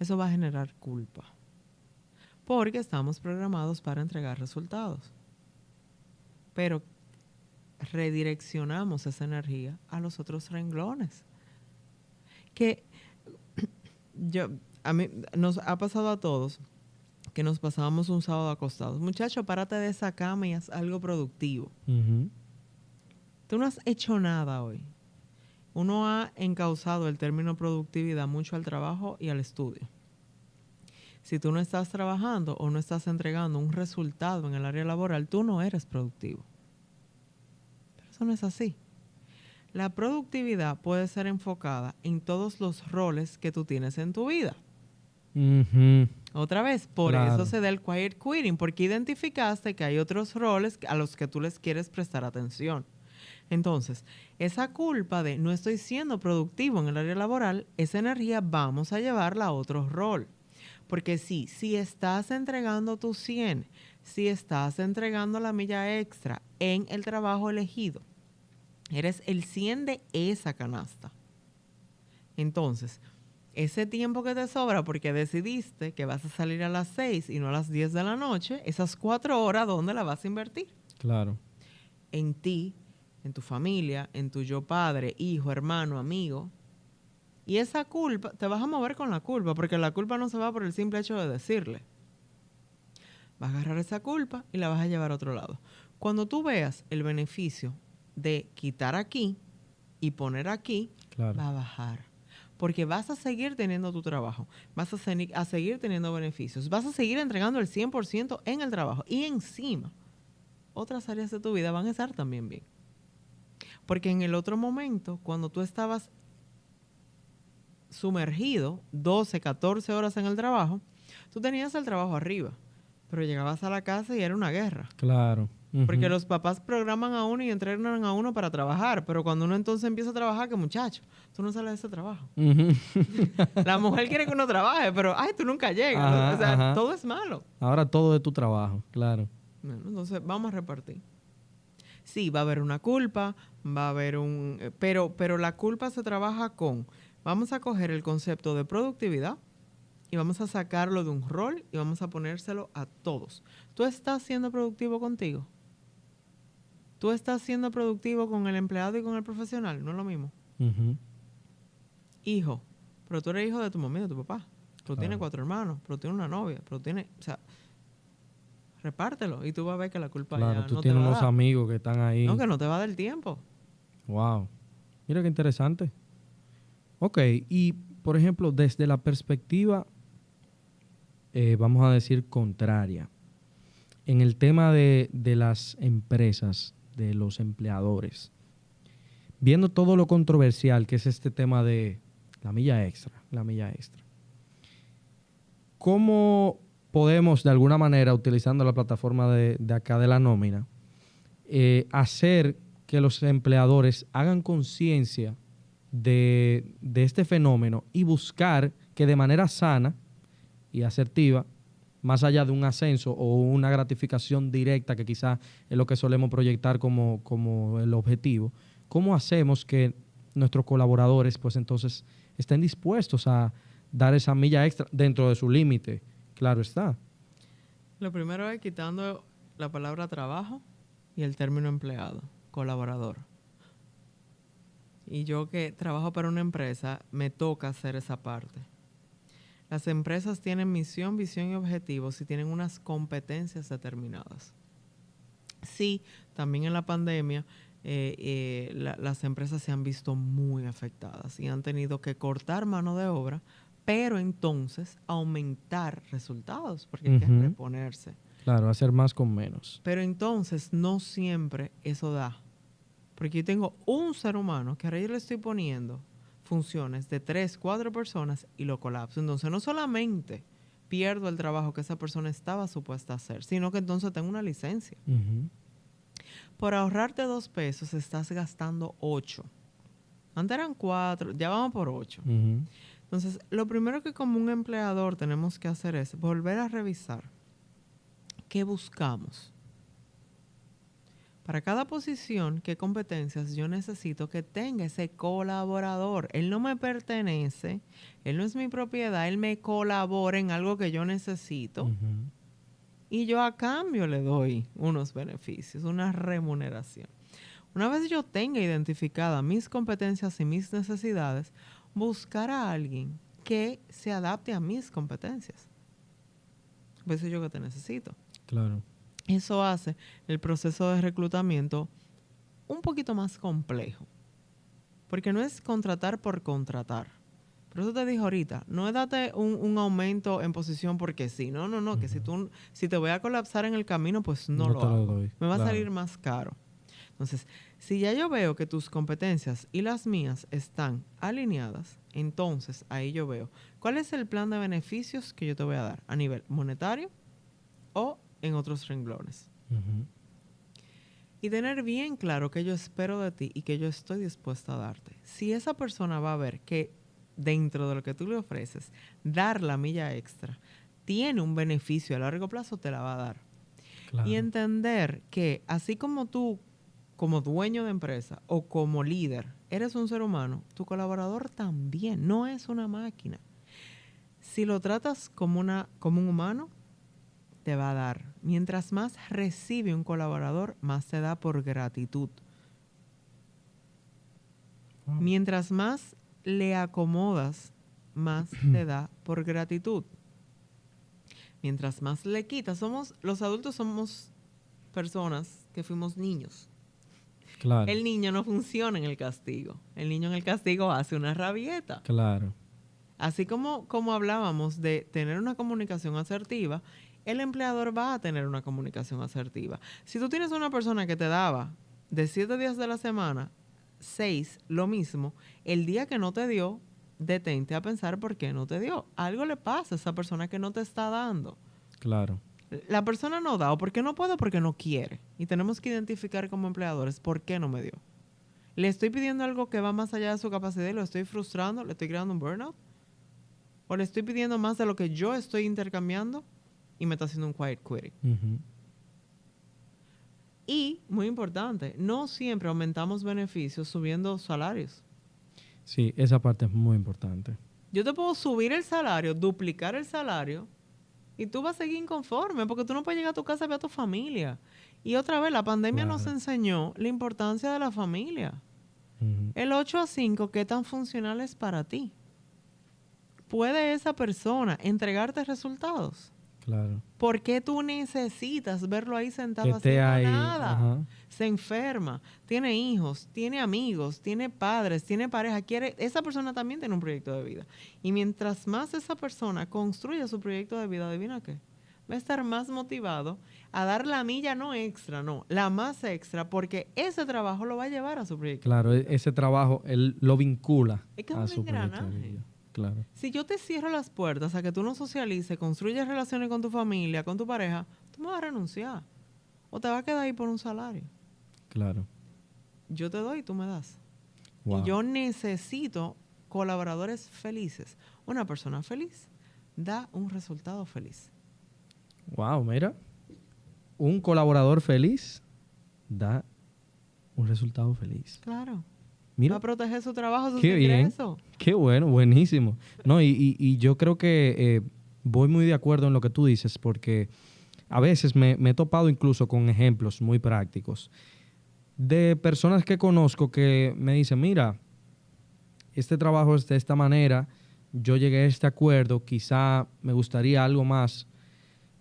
Eso va a generar culpa, porque estamos programados para entregar resultados pero redireccionamos esa energía a los otros renglones. Que yo, a mí, nos ha pasado a todos que nos pasábamos un sábado acostados. Muchacho, párate de esa cama y haz algo productivo. Tú no has hecho nada hoy. Uno ha encauzado el término productividad mucho al trabajo y al estudio. Si tú no estás trabajando o no estás entregando un resultado en el área laboral, tú no eres productivo. Pero eso no es así. La productividad puede ser enfocada en todos los roles que tú tienes en tu vida. Otra vez, por eso se da el quiet quitting, porque identificaste que hay otros roles a los que tú les quieres prestar atención. Entonces, esa culpa de no estoy siendo productivo en el área laboral, esa energía vamos a llevarla a otro rol. Porque sí, si estás entregando tu 100, si estás entregando la milla extra en el trabajo elegido, eres el 100 de esa canasta. Entonces, ese tiempo que te sobra porque decidiste que vas a salir a las 6 y no a las 10 de la noche, esas cuatro horas, ¿dónde la vas a invertir? Claro. En ti, en tu familia, en tu yo padre, hijo, hermano, amigo. Y esa culpa, te vas a mover con la culpa, porque la culpa no se va por el simple hecho de decirle. Vas a agarrar esa culpa y la vas a llevar a otro lado. Cuando tú veas el beneficio de quitar aquí y poner aquí, Claro. va a bajar. Porque vas a seguir teniendo tu trabajo, vas a, seguir teniendo beneficios, vas a seguir entregando el 100% en el trabajo y encima otras áreas de tu vida van a estar también bien. Porque en el otro momento, cuando tú estabas sumergido 12, 14 horas en el trabajo, tú tenías el trabajo arriba, pero llegabas a la casa y era una guerra. Claro. Porque los papás programan a uno y entrenan a uno para trabajar, pero cuando uno entonces empieza a trabajar, que muchacho, tú no sales de ese trabajo. La mujer quiere que uno trabaje, pero ay, tú nunca llegas. Ajá, o sea, ajá. todo es malo. Ahora todo es tu trabajo, claro. Bueno, entonces vamos a repartir. Sí, va a haber una culpa, va a haber un... eh, Pero, pero la culpa se trabaja con... Vamos a coger el concepto de productividad y vamos a sacarlo de un rol y vamos a ponérselo a todos. ¿Tú estás siendo productivo contigo? ¿Tú estás siendo productivo con el empleado y con el profesional? No es lo mismo. Hijo, pero tú eres hijo de tu mamá y de tu papá. Pero tienes Claro. cuatro hermanos, pero tienes una novia, pero tienes... O sea, repártelo y tú vas a ver que la culpa Claro, ya tú no te tienes va a unos dar. amigos que están ahí. No, que no te va del tiempo. Wow. Mira qué interesante. Ok, y por ejemplo, desde la perspectiva, eh, vamos a decir, contraria, en el tema de, de las empresas, de los empleadores, viendo todo lo controversial que es este tema de la milla extra, la milla extra, ¿cómo podemos de alguna manera, utilizando la plataforma de, acá de la nómina, eh, hacer que los empleadores hagan conciencia de, de este fenómeno y buscar que de manera sana y asertiva, más allá de un ascenso o una gratificación directa, que quizás es lo que solemos proyectar como, como el objetivo, ¿cómo hacemos que nuestros colaboradores pues entonces estén dispuestos a dar esa milla extra dentro de su límite? Claro está. Lo primero es quitando la palabra trabajo y el término empleado, colaborador. Y yo que trabajo para una empresa, me toca hacer esa parte. Las empresas tienen misión, visión y objetivos y tienen unas competencias determinadas. Sí, también en la pandemia eh, eh, la- las empresas se han visto muy afectadas y han tenido que cortar mano de obra, pero entonces aumentar resultados, porque hay que reponerse. Claro, hacer más con menos. Pero entonces no siempre eso da. Porque yo tengo un ser humano que ahora yo le estoy poniendo funciones de tres, cuatro personas y lo colapso. Entonces no solamente pierdo el trabajo que esa persona estaba supuesta a hacer, sino que entonces tengo una licencia. Por ahorrarte dos pesos estás gastando ocho. Antes eran cuatro, ya vamos por ocho. Entonces, lo primero que como un empleador tenemos que hacer es volver a revisar qué buscamos. Para cada posición, qué competencias yo necesito que tenga ese colaborador. Él no me pertenece, él no es mi propiedad, él me colabora en algo que yo necesito y yo a cambio le doy unos beneficios, una remuneración. Una vez yo tenga identificadas mis competencias y mis necesidades, buscar a alguien que se adapte a mis competencias. Pues eso yo que te necesito. Claro. Eso hace el proceso de reclutamiento un poquito más complejo. Porque no es contratar por contratar. Por eso te dije ahorita, no es darte un, un aumento en posición porque sí. No, no, no, que si tú si te voy a colapsar en el camino, pues no, No lo hago. doy, Me va claro. a salir más caro. Entonces, si ya yo veo que tus competencias y las mías están alineadas, entonces ahí yo veo cuál es el plan de beneficios que yo te voy a dar a nivel monetario o en otros renglones. Y tener bien claro que yo espero de ti y que yo estoy dispuesta a darte. Si esa persona va a ver que dentro de lo que tú le ofreces, dar la milla extra tiene un beneficio a largo plazo, te la va a dar. Claro. Y entender que así como tú como dueño de empresa o como líder, eres un ser humano, tu colaborador también, no es una máquina. Si lo tratas como, una, como un humano, te va a dar. Mientras más recibe un colaborador, más te da por gratitud. Mientras más le acomodas, más te da por gratitud. Mientras más le quitas, somos los adultos somos personas que fuimos niños. Claro. El niño no funciona en el castigo. El niño en el castigo hace una rabieta. Claro. Así como, como hablábamos de tener una comunicación asertiva, el empleador va a tener una comunicación asertiva. Si tú tienes una persona que te daba de siete días de la semana, seis, lo mismo, el día que no te dio, detente a pensar por qué no te dio. Algo le pasa a esa persona que no te está dando. Claro. La persona no da o porque no puede o porque no quiere. Y tenemos que identificar como empleadores por qué no me dio. Le estoy pidiendo algo que va más allá de su capacidad y lo estoy frustrando, le estoy creando un burnout. O le estoy pidiendo más de lo que yo estoy intercambiando y me está haciendo un quiet quitting. Ujú. Y, muy importante, no siempre aumentamos beneficios subiendo salarios. Sí, esa parte es muy importante. Yo te puedo subir el salario, duplicar el salario, y tú vas a seguir inconforme porque tú no puedes llegar a tu casa y ver a tu familia. Y otra vez, la pandemia nos enseñó la importancia de la familia. El 8 a 5, ¿qué tan funcional es para ti? ¿Puede esa persona entregarte resultados? Claro. ¿Por qué tú necesitas verlo ahí sentado Que haciendo ahí. nada? ajá. Se enferma, tiene hijos, tiene amigos, tiene padres, tiene pareja, quiere, esa persona también tiene un proyecto de vida. Y mientras más esa persona construye su proyecto de vida, adivina qué, va a estar más motivado a dar la milla no extra, no, la más extra, porque ese trabajo lo va a llevar a su proyecto. Claro, e- ese trabajo él lo vincula Es que es a un su proyecto de engranaje. Claro. Si yo te cierro las puertas a que tú no socialices, construyes relaciones con tu familia, con tu pareja, tú me vas a renunciar. O te vas a quedar ahí por un salario. Claro. Yo te doy y tú me das. Wow. Y yo necesito colaboradores felices. Una persona feliz da un resultado feliz. Wow, mira. Un colaborador feliz da un resultado feliz. Claro. Mira, Va a proteger su trabajo, sus qué bien. Qué bueno, buenísimo. No, y, y- y yo creo que eh, voy muy de acuerdo en lo que tú dices, porque a veces me, me he topado incluso con ejemplos muy prácticos de personas que conozco que me dicen, mira, este trabajo es de esta manera, yo llegué a este acuerdo, quizá me gustaría algo más,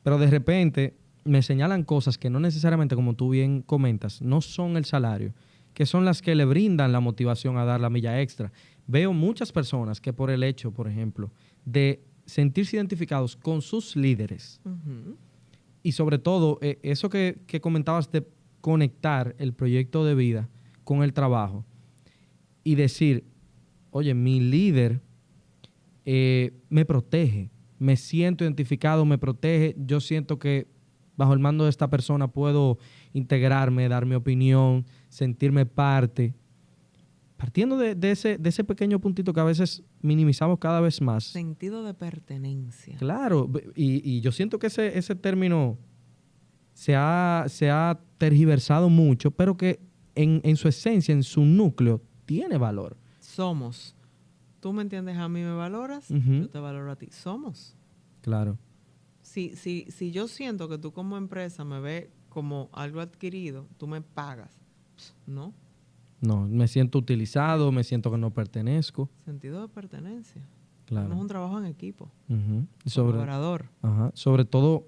pero de repente me señalan cosas que no necesariamente, como tú bien comentas, no son el salario, que son las que le brindan la motivación a dar la milla extra. Veo muchas personas que por el hecho, por ejemplo, de sentirse identificados con sus líderes y sobre todo eh, eso que, que comentabas de conectar el proyecto de vida con el trabajo y decir, oye, mi líder eh, me protege, me siento identificado, me protege, yo siento que bajo el mando de esta persona puedo integrarme, dar mi opinión, sentirme parte. Partiendo de, de ese, de ese pequeño puntito que a veces minimizamos cada vez más. Sentido de pertenencia. Claro, y, y yo siento que ese, ese término se ha, se ha tergiversado mucho, pero que en, en su esencia, en su núcleo, tiene valor. Somos. Tú me entiendes, a mí me valoras, yo te valoro a ti. Somos. Claro, Si, si, si yo siento que tú como empresa me ves como algo adquirido, tú me pagas. No. no, me siento utilizado, me siento que no pertenezco. Sentido de pertenencia. Claro. No es un trabajo en equipo. Sobre, Colaborador. ajá, sobre todo,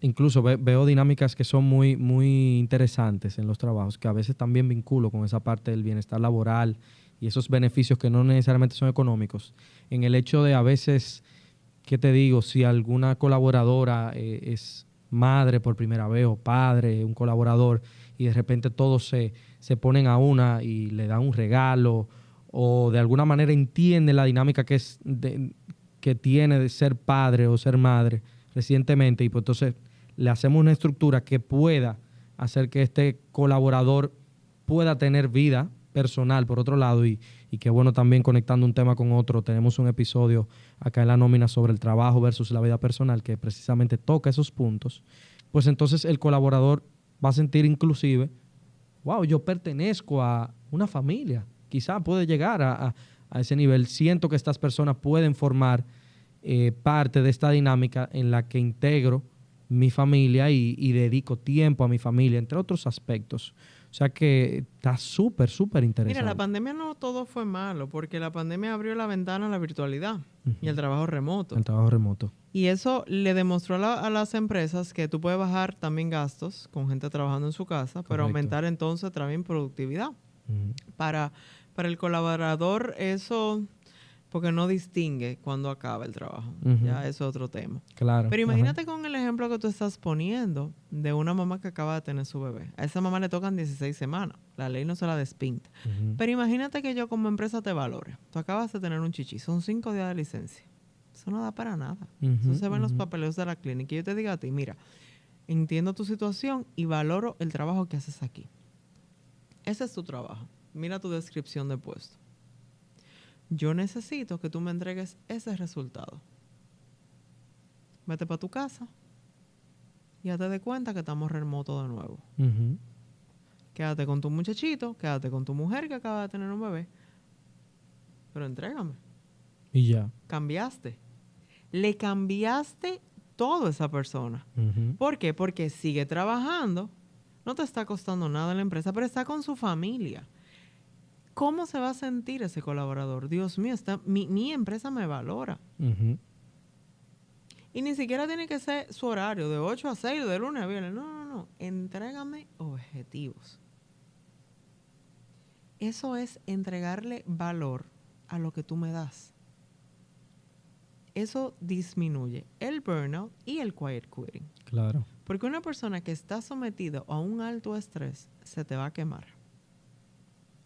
incluso ve- veo dinámicas que son muy, muy interesantes en los trabajos, que a veces también vinculo con esa parte del bienestar laboral y esos beneficios que no necesariamente son económicos. En el hecho de a veces, ¿qué te digo? Si alguna colaboradora eh, es madre por primera vez o padre, un colaborador, y de repente todos se, se ponen a una y le dan un regalo o de alguna manera entiende la dinámica que, es que tiene de ser padre o ser madre recientemente y pues entonces le hacemos una estructura que pueda hacer que este colaborador pueda tener vida personal por otro lado y, y que bueno también conectando un tema con otro tenemos un episodio acá en la nómina sobre el trabajo versus la vida personal que precisamente toca esos puntos pues entonces el colaborador va a sentir inclusive wow, yo pertenezco a una familia. Quizá puede llegar a, ese nivel. Siento que estas personas pueden formar eh, parte de esta dinámica en la que integro mi familia y, dedico tiempo a mi familia, entre otros aspectos. O sea que está súper, súper interesante. Mira, la pandemia no todo fue malo, porque la pandemia abrió la ventana a la virtualidad y al trabajo remoto. El trabajo remoto. Y eso le demostró a, las empresas que tú puedes bajar también gastos con gente trabajando en su casa, pero aumentar entonces también productividad. para, para el colaborador eso porque no distingue cuando acaba el trabajo. Ya eso es otro tema. Claro. Pero imagínate con el ejemplo que tú estás poniendo de una mamá que acaba de tener su bebé. A esa mamá le tocan 16 semanas. La ley no se la despinta. Pero imagínate que yo como empresa te valore. Tú acabas de tener un chichi. Son cinco días de licencia. Eso no da para nada. eso se ve en los papeleos de la clínica. Y yo te digo a ti, mira, entiendo tu situación y valoro el trabajo que haces aquí. Ese es tu trabajo. Mira tu descripción de puesto yo necesito que tú me entregues ese resultado. Vete para tu casa y ya te des cuenta que estamos remoto de nuevo. Quédate con tu muchachito, quédate con tu mujer que acaba de tener un bebé, pero entrégame. Y ya. Cambiaste. Le cambiaste todo a esa persona. ¿Por qué? Porque sigue trabajando, no te está costando nada la empresa, pero está con su familia. ¿Cómo se va a sentir ese colaborador? Dios mío, está, mi, empresa me valora. Y ni siquiera tiene que ser su horario, de 8 a 6, de lunes a viernes. No, no, no. Entrégame objetivos. Eso es entregarle valor a lo que tú me das. Eso disminuye el burnout y el quiet quitting. Claro. Porque una persona que está sometida a un alto estrés se te va a quemar.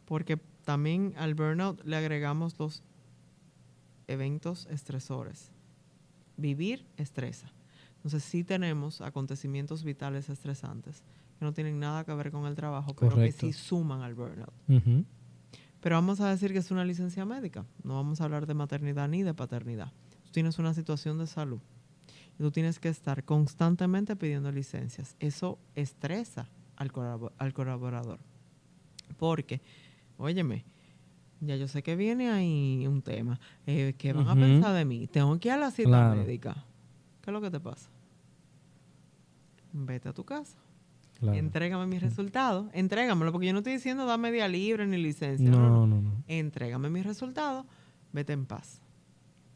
Porque también al burnout le agregamos los eventos estresores. Vivir estresa. Entonces sí tenemos acontecimientos vitales estresantes que no tienen nada que ver con el trabajo, pero que sí suman al burnout. Pero vamos a decir que es una licencia médica. No vamos a hablar de maternidad ni de paternidad. Tú tienes una situación de salud y tú tienes que estar constantemente pidiendo licencias. Eso estresa al, al colaborador. Porque óyeme, ya yo sé que viene ahí un tema. Eh, ¿Qué van a pensar de mí? Tengo que ir a la cita médica. ¿Qué es lo que te pasa? Vete a tu casa. Entrégame mis resultados. Entrégamelo, porque yo no estoy diciendo dame día libre ni licencia. No, no, no. Entrégame mis resultados. Vete en paz.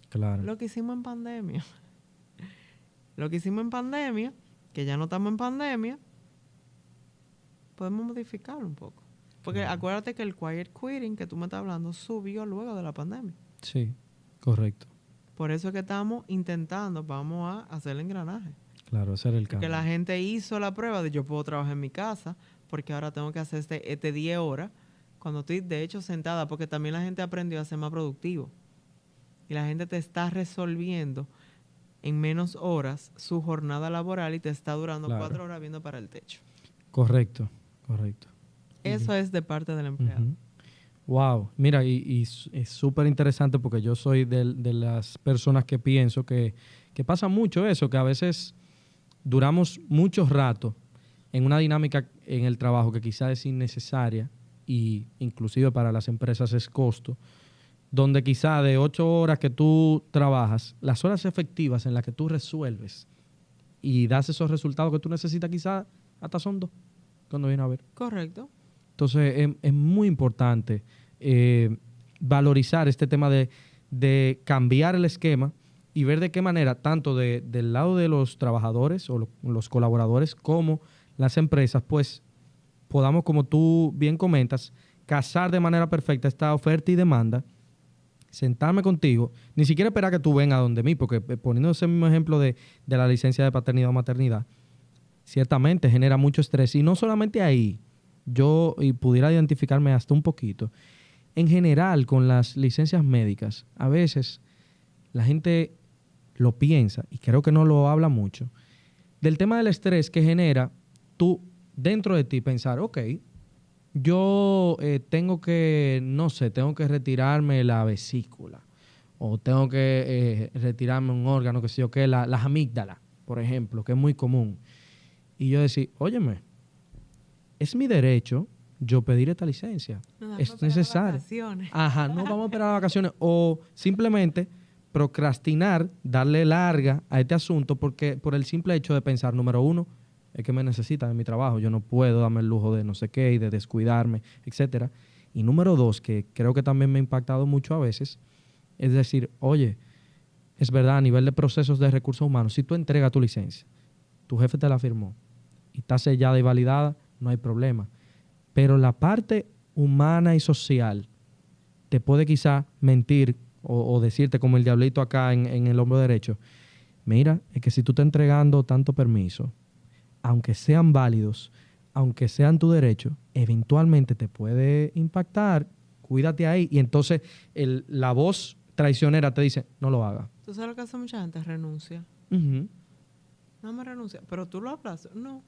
Claro. Lo que hicimos en pandemia. Lo que hicimos en pandemia, que ya no estamos en pandemia, podemos modificarlo un poco. Porque acuérdate que el quiet quitting que tú me estás hablando subió luego de la pandemia. Sí, correcto. Por eso es que estamos intentando, vamos a hacer el engranaje. Claro, hacer el cambio. Que la gente hizo la prueba de yo puedo trabajar en mi casa, porque ahora tengo que hacer este, este 10 horas, cuando estoy de hecho sentada, porque también la gente aprendió a ser más productivo. Y la gente te está resolviendo en menos horas su jornada laboral y te está durando cuatro horas viendo para el techo. Correcto, correcto. Eso es de parte del empleado. Wow, mira, y, es súper interesante porque yo soy de, las personas que pienso que, pasa mucho eso, que a veces duramos mucho rato en una dinámica en el trabajo que quizás es innecesaria y inclusive para las empresas es costo, donde quizá de ocho horas que tú trabajas, las horas efectivas en las que tú resuelves y das esos resultados que tú necesitas quizás hasta son dos, cuando viene a ver. Correcto. Entonces es, muy importante eh, valorizar este tema de, cambiar el esquema y ver de qué manera, tanto del lado de los trabajadores o los colaboradores como las empresas, pues podamos, como tú bien comentas, casar de manera perfecta esta oferta y demanda, sentarme contigo, ni siquiera esperar que tú vengas donde mí, porque eh, poniendo ese mismo ejemplo de, de la licencia de paternidad o maternidad, ciertamente genera mucho estrés y no solamente ahí, yo y pudiera identificarme hasta un poquito. En general, con las licencias médicas, a veces la gente lo piensa y creo que no lo habla mucho. Del tema del estrés que genera tú dentro de ti pensar, ok, yo eh, tengo que, no sé, tengo que retirarme la vesícula o tengo que eh, retirarme un órgano, que sé yo qué, la, las amígdalas, por ejemplo, que es muy común. Y yo decir, óyeme, es mi derecho yo pedir esta licencia. es necesario. Ajá, no vamos a esperar las vacaciones. O simplemente procrastinar, darle larga a este asunto porque por el simple hecho de pensar, número uno, es que me necesita en mi trabajo, yo no puedo darme el lujo de no sé qué y de descuidarme, etcétera. Y número dos, que creo que también me ha impactado mucho a veces, es decir, oye, es verdad, a nivel de procesos de recursos humanos, si tú entregas tu licencia, tu jefe te la firmó y está sellada y validada, no hay problema. Pero la parte humana y social te puede quizá mentir o, decirte como el diablito acá en, en, el hombro derecho, mira, es que si tú estás entregando tanto permiso, aunque sean válidos, aunque sean tu derecho, eventualmente te puede impactar, cuídate ahí. Y entonces el, la voz traicionera te dice, no lo haga. ¿Tú sabes lo que hace mucha gente? Renuncia. No me renuncia. Pero tú lo hablas. No.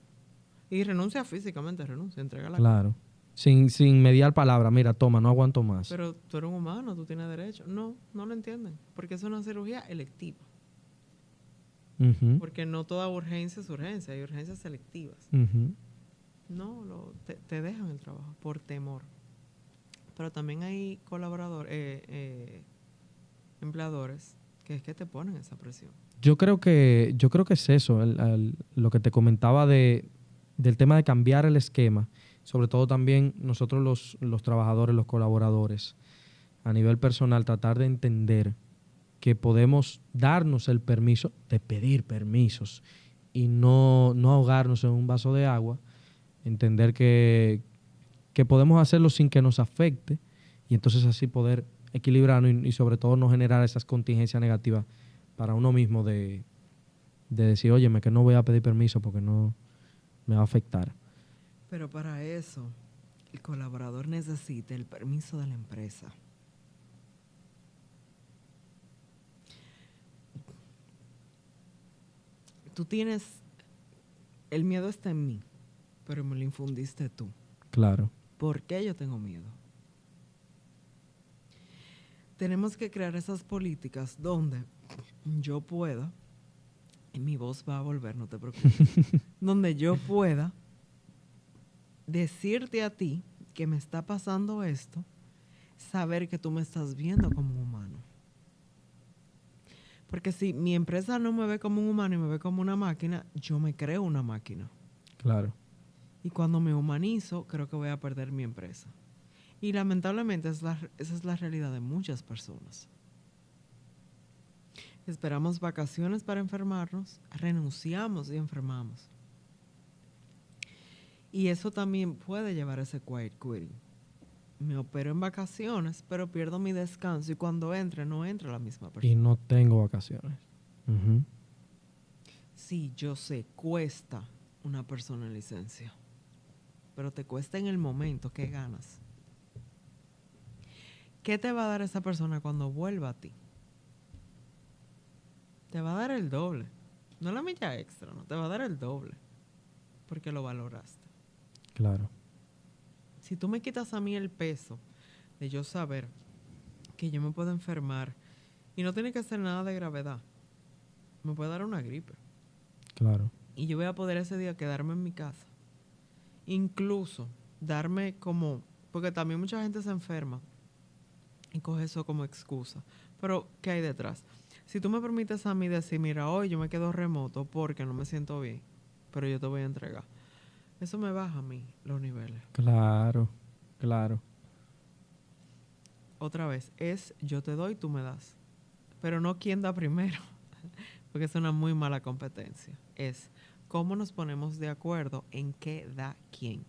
Y renuncia físicamente, renuncia, entrega la Claro. Sin, sin mediar palabra, mira, toma, no aguanto más. Pero tú eres un humano, tú tienes derecho. No, no lo entienden. Porque es una cirugía electiva. Porque no toda urgencia es urgencia, hay urgencias selectivas. No, lo, te, dejan el trabajo por temor. Pero también hay colaboradores, eh, eh, empleadores, que es que te ponen esa presión. Yo creo que, yo creo que es eso, lo que te comentaba de, del tema de cambiar el esquema, sobre todo también nosotros los, los trabajadores, los colaboradores, a nivel personal, tratar de entender que podemos darnos el permiso de pedir permisos y no, no ahogarnos en un vaso de agua, entender que, que, podemos hacerlo sin que nos afecte y entonces así poder equilibrarnos y, sobre todo no generar esas contingencias negativas para uno mismo de, de decir, óyeme, que no voy a pedir permiso porque no me va a afectar. Pero para eso, el colaborador necesita el permiso de la empresa. tú tienes, el miedo está en mí, pero me lo infundiste tú. Claro. ¿Por qué yo tengo miedo? Tenemos que crear esas políticas donde yo pueda, mi voz va a volver, no te preocupes, donde yo pueda decirte a ti que me está pasando esto, saber que tú me estás viendo como un humano. Porque si mi empresa no me ve como un humano y me ve como una máquina, yo me creo una máquina. Claro. Y cuando me humanizo, creo que voy a perder mi empresa. Y lamentablemente esa es la realidad de muchas personas. Esperamos vacaciones para enfermarnos, renunciamos y enfermamos. Y eso también puede llevar a ese quiet quitting me opero en vacaciones, pero pierdo mi descanso y cuando entre no entra la misma persona. Y no tengo vacaciones. Sí, yo sé, cuesta una persona en licencia, pero te cuesta en el momento que ganas. ¿Qué te va a dar esa persona cuando vuelva a ti? Te va a dar el doble. No la milla extra, no, te va a dar el doble. Porque lo valoraste. Claro si tú me quitas a mí el peso de yo saber que yo me puedo enfermar y no tiene que ser nada de gravedad, me puede dar una gripe. Claro. Y yo voy a poder ese día quedarme en mi casa. Incluso darme como, porque también mucha gente se enferma y coge eso como excusa. Pero, ¿qué hay detrás? Si tú me permites a mí decir, mira, hoy yo me quedo remoto porque no me siento bien, pero yo te voy a entregar eso me baja a mí los niveles. Claro, claro. Otra vez, es yo te doy, tú me das. Pero no quién da primero, porque es una muy mala competencia. Es cómo nos ponemos de acuerdo en qué da quién.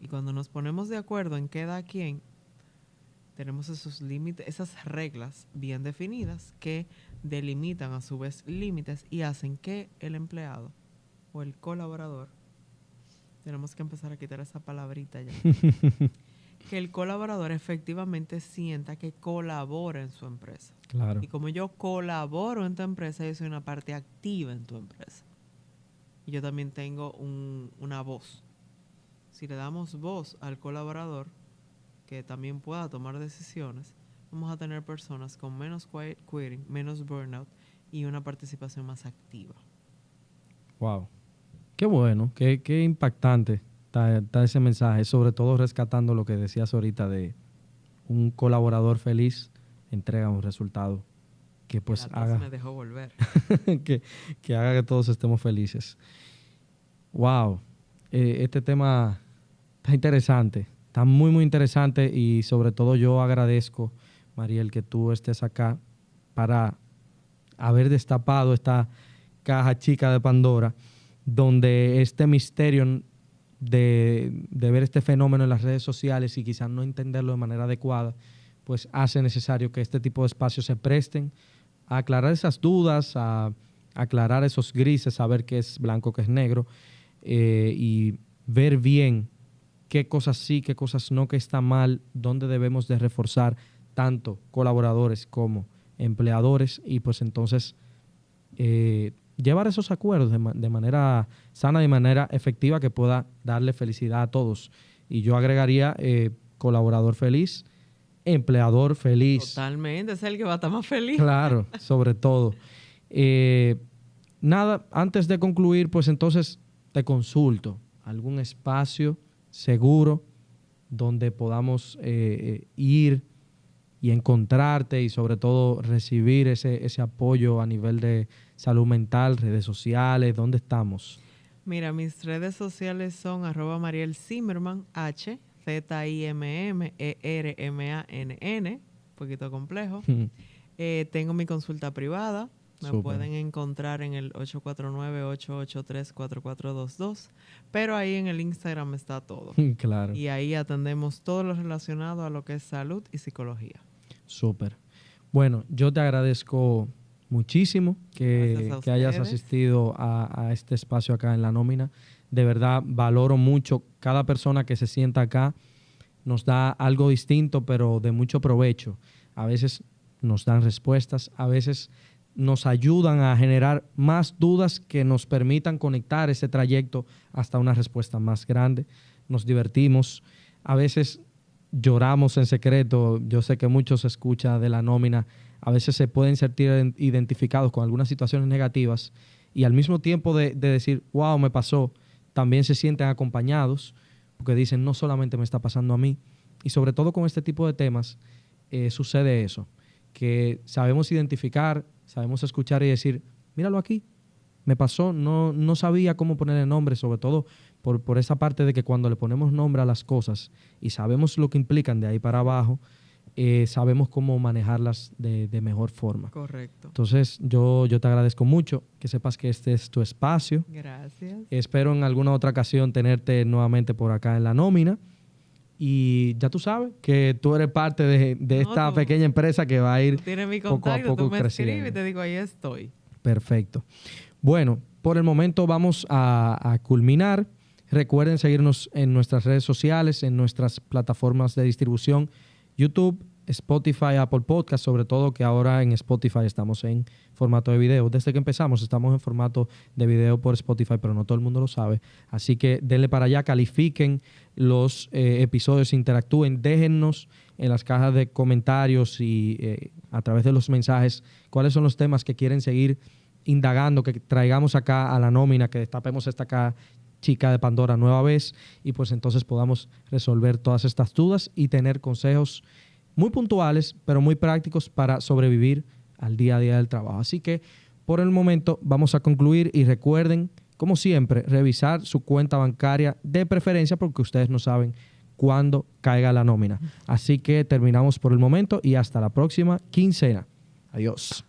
Y cuando nos ponemos de acuerdo en qué da quién, tenemos esos límites, esas reglas bien definidas que delimitan a su vez límites y hacen que el empleado o el colaborador tenemos que empezar a quitar esa palabrita ya. que el colaborador efectivamente sienta que colabora en su empresa. Claro. Y como yo colaboro en tu empresa, yo soy una parte activa en tu empresa. Y yo también tengo una voz. Si le damos voz al colaborador, que también pueda tomar decisiones, vamos a tener personas con menos quiet quitting, menos burnout y una participación más activa. Wow. Qué bueno, qué, qué impactante está, ese mensaje, sobre todo rescatando lo que decías ahorita de un colaborador feliz entrega un resultado que pues haga me dejó volver. que, que, haga que todos estemos felices. Wow, eh, este tema está interesante, está muy muy interesante y sobre todo yo agradezco, Mariel, que tú estés acá para haber destapado esta caja chica de Pandora, donde este misterio de, ver este fenómeno en las redes sociales y quizás no entenderlo de manera adecuada, pues hace necesario que este tipo de espacios se presten a aclarar esas dudas, a, aclarar esos grises, saber qué es blanco, qué es negro, eh, y ver bien qué cosas sí, qué cosas no, qué está mal, dónde debemos de reforzar tanto colaboradores como empleadores y pues entonces eh, llevar esos acuerdos de, manera sana, de manera efectiva que pueda darle felicidad a todos. Y yo agregaría eh, colaborador feliz, empleador feliz. Totalmente, es el que va a estar más feliz. Claro, sobre todo. Eh, nada, antes de concluir, pues entonces te consulto algún espacio seguro donde podamos ir y encontrarte y sobre todo recibir ese, ese apoyo a nivel de salud mental, redes sociales, ¿dónde estamos? Mira, mis redes sociales son arroba Mariel Zimmerman, H, Z-I-M-M, E-R-M-A-N-N, un poquito complejo. Eh, tengo mi consulta privada, me pueden encontrar en el 849-883-4422, pero ahí en el Instagram está todo. claro. Y ahí atendemos todo lo relacionado a lo que es salud y psicología. Súper. Bueno, yo te agradezco muchísimo que, hayas asistido a, este espacio acá en la nómina. De verdad, valoro mucho cada persona que se sienta acá. Nos da algo distinto, pero de mucho provecho. A veces nos dan respuestas, a veces nos ayudan a generar más dudas que nos permitan conectar ese trayecto hasta una respuesta más grande. Nos divertimos. A veces lloramos en secreto. Yo sé que muchos escucha de la nómina, a veces se pueden sentir identificados con algunas situaciones negativas y al mismo tiempo de, decir, wow, me pasó, también se sienten acompañados porque dicen, no solamente me está pasando a mí. Y sobre todo con este tipo de temas eh, sucede eso, que sabemos identificar, sabemos escuchar y decir, míralo aquí, me pasó, no, no sabía cómo ponerle nombre, sobre todo por, por, esa parte de que cuando le ponemos nombre a las cosas y sabemos lo que implican de ahí para abajo, eh, sabemos cómo manejarlas de, de, mejor forma. Correcto. Entonces, yo, yo te agradezco mucho que sepas que este es tu espacio. Gracias. Espero en alguna otra ocasión tenerte nuevamente por acá en la nómina. Y ya tú sabes que tú eres parte de, de esta pequeña empresa que va a ir mi poco a poco tú me creciendo. y te digo, ahí estoy. Perfecto. Bueno, por el momento vamos a, a culminar. Recuerden seguirnos en nuestras redes sociales, en nuestras plataformas de distribución, YouTube, Spotify, Apple Podcast, sobre todo que ahora en Spotify estamos en formato de video. Desde que empezamos estamos en formato de video por Spotify, pero no todo el mundo lo sabe. Así que denle para allá, califiquen los eh, episodios, interactúen, déjennos en las cajas de comentarios y eh, a través de los mensajes cuáles son los temas que quieren seguir indagando, que traigamos acá a la nómina, que destapemos esta acá chica de Pandora nueva vez y pues entonces podamos resolver todas estas dudas y tener consejos muy puntuales, pero muy prácticos para sobrevivir al día a día del trabajo. Así que por el momento vamos a concluir y recuerden, como siempre, revisar su cuenta bancaria de preferencia porque ustedes no saben cuándo caiga la nómina. Así que terminamos por el momento y hasta la próxima quincena. Adiós.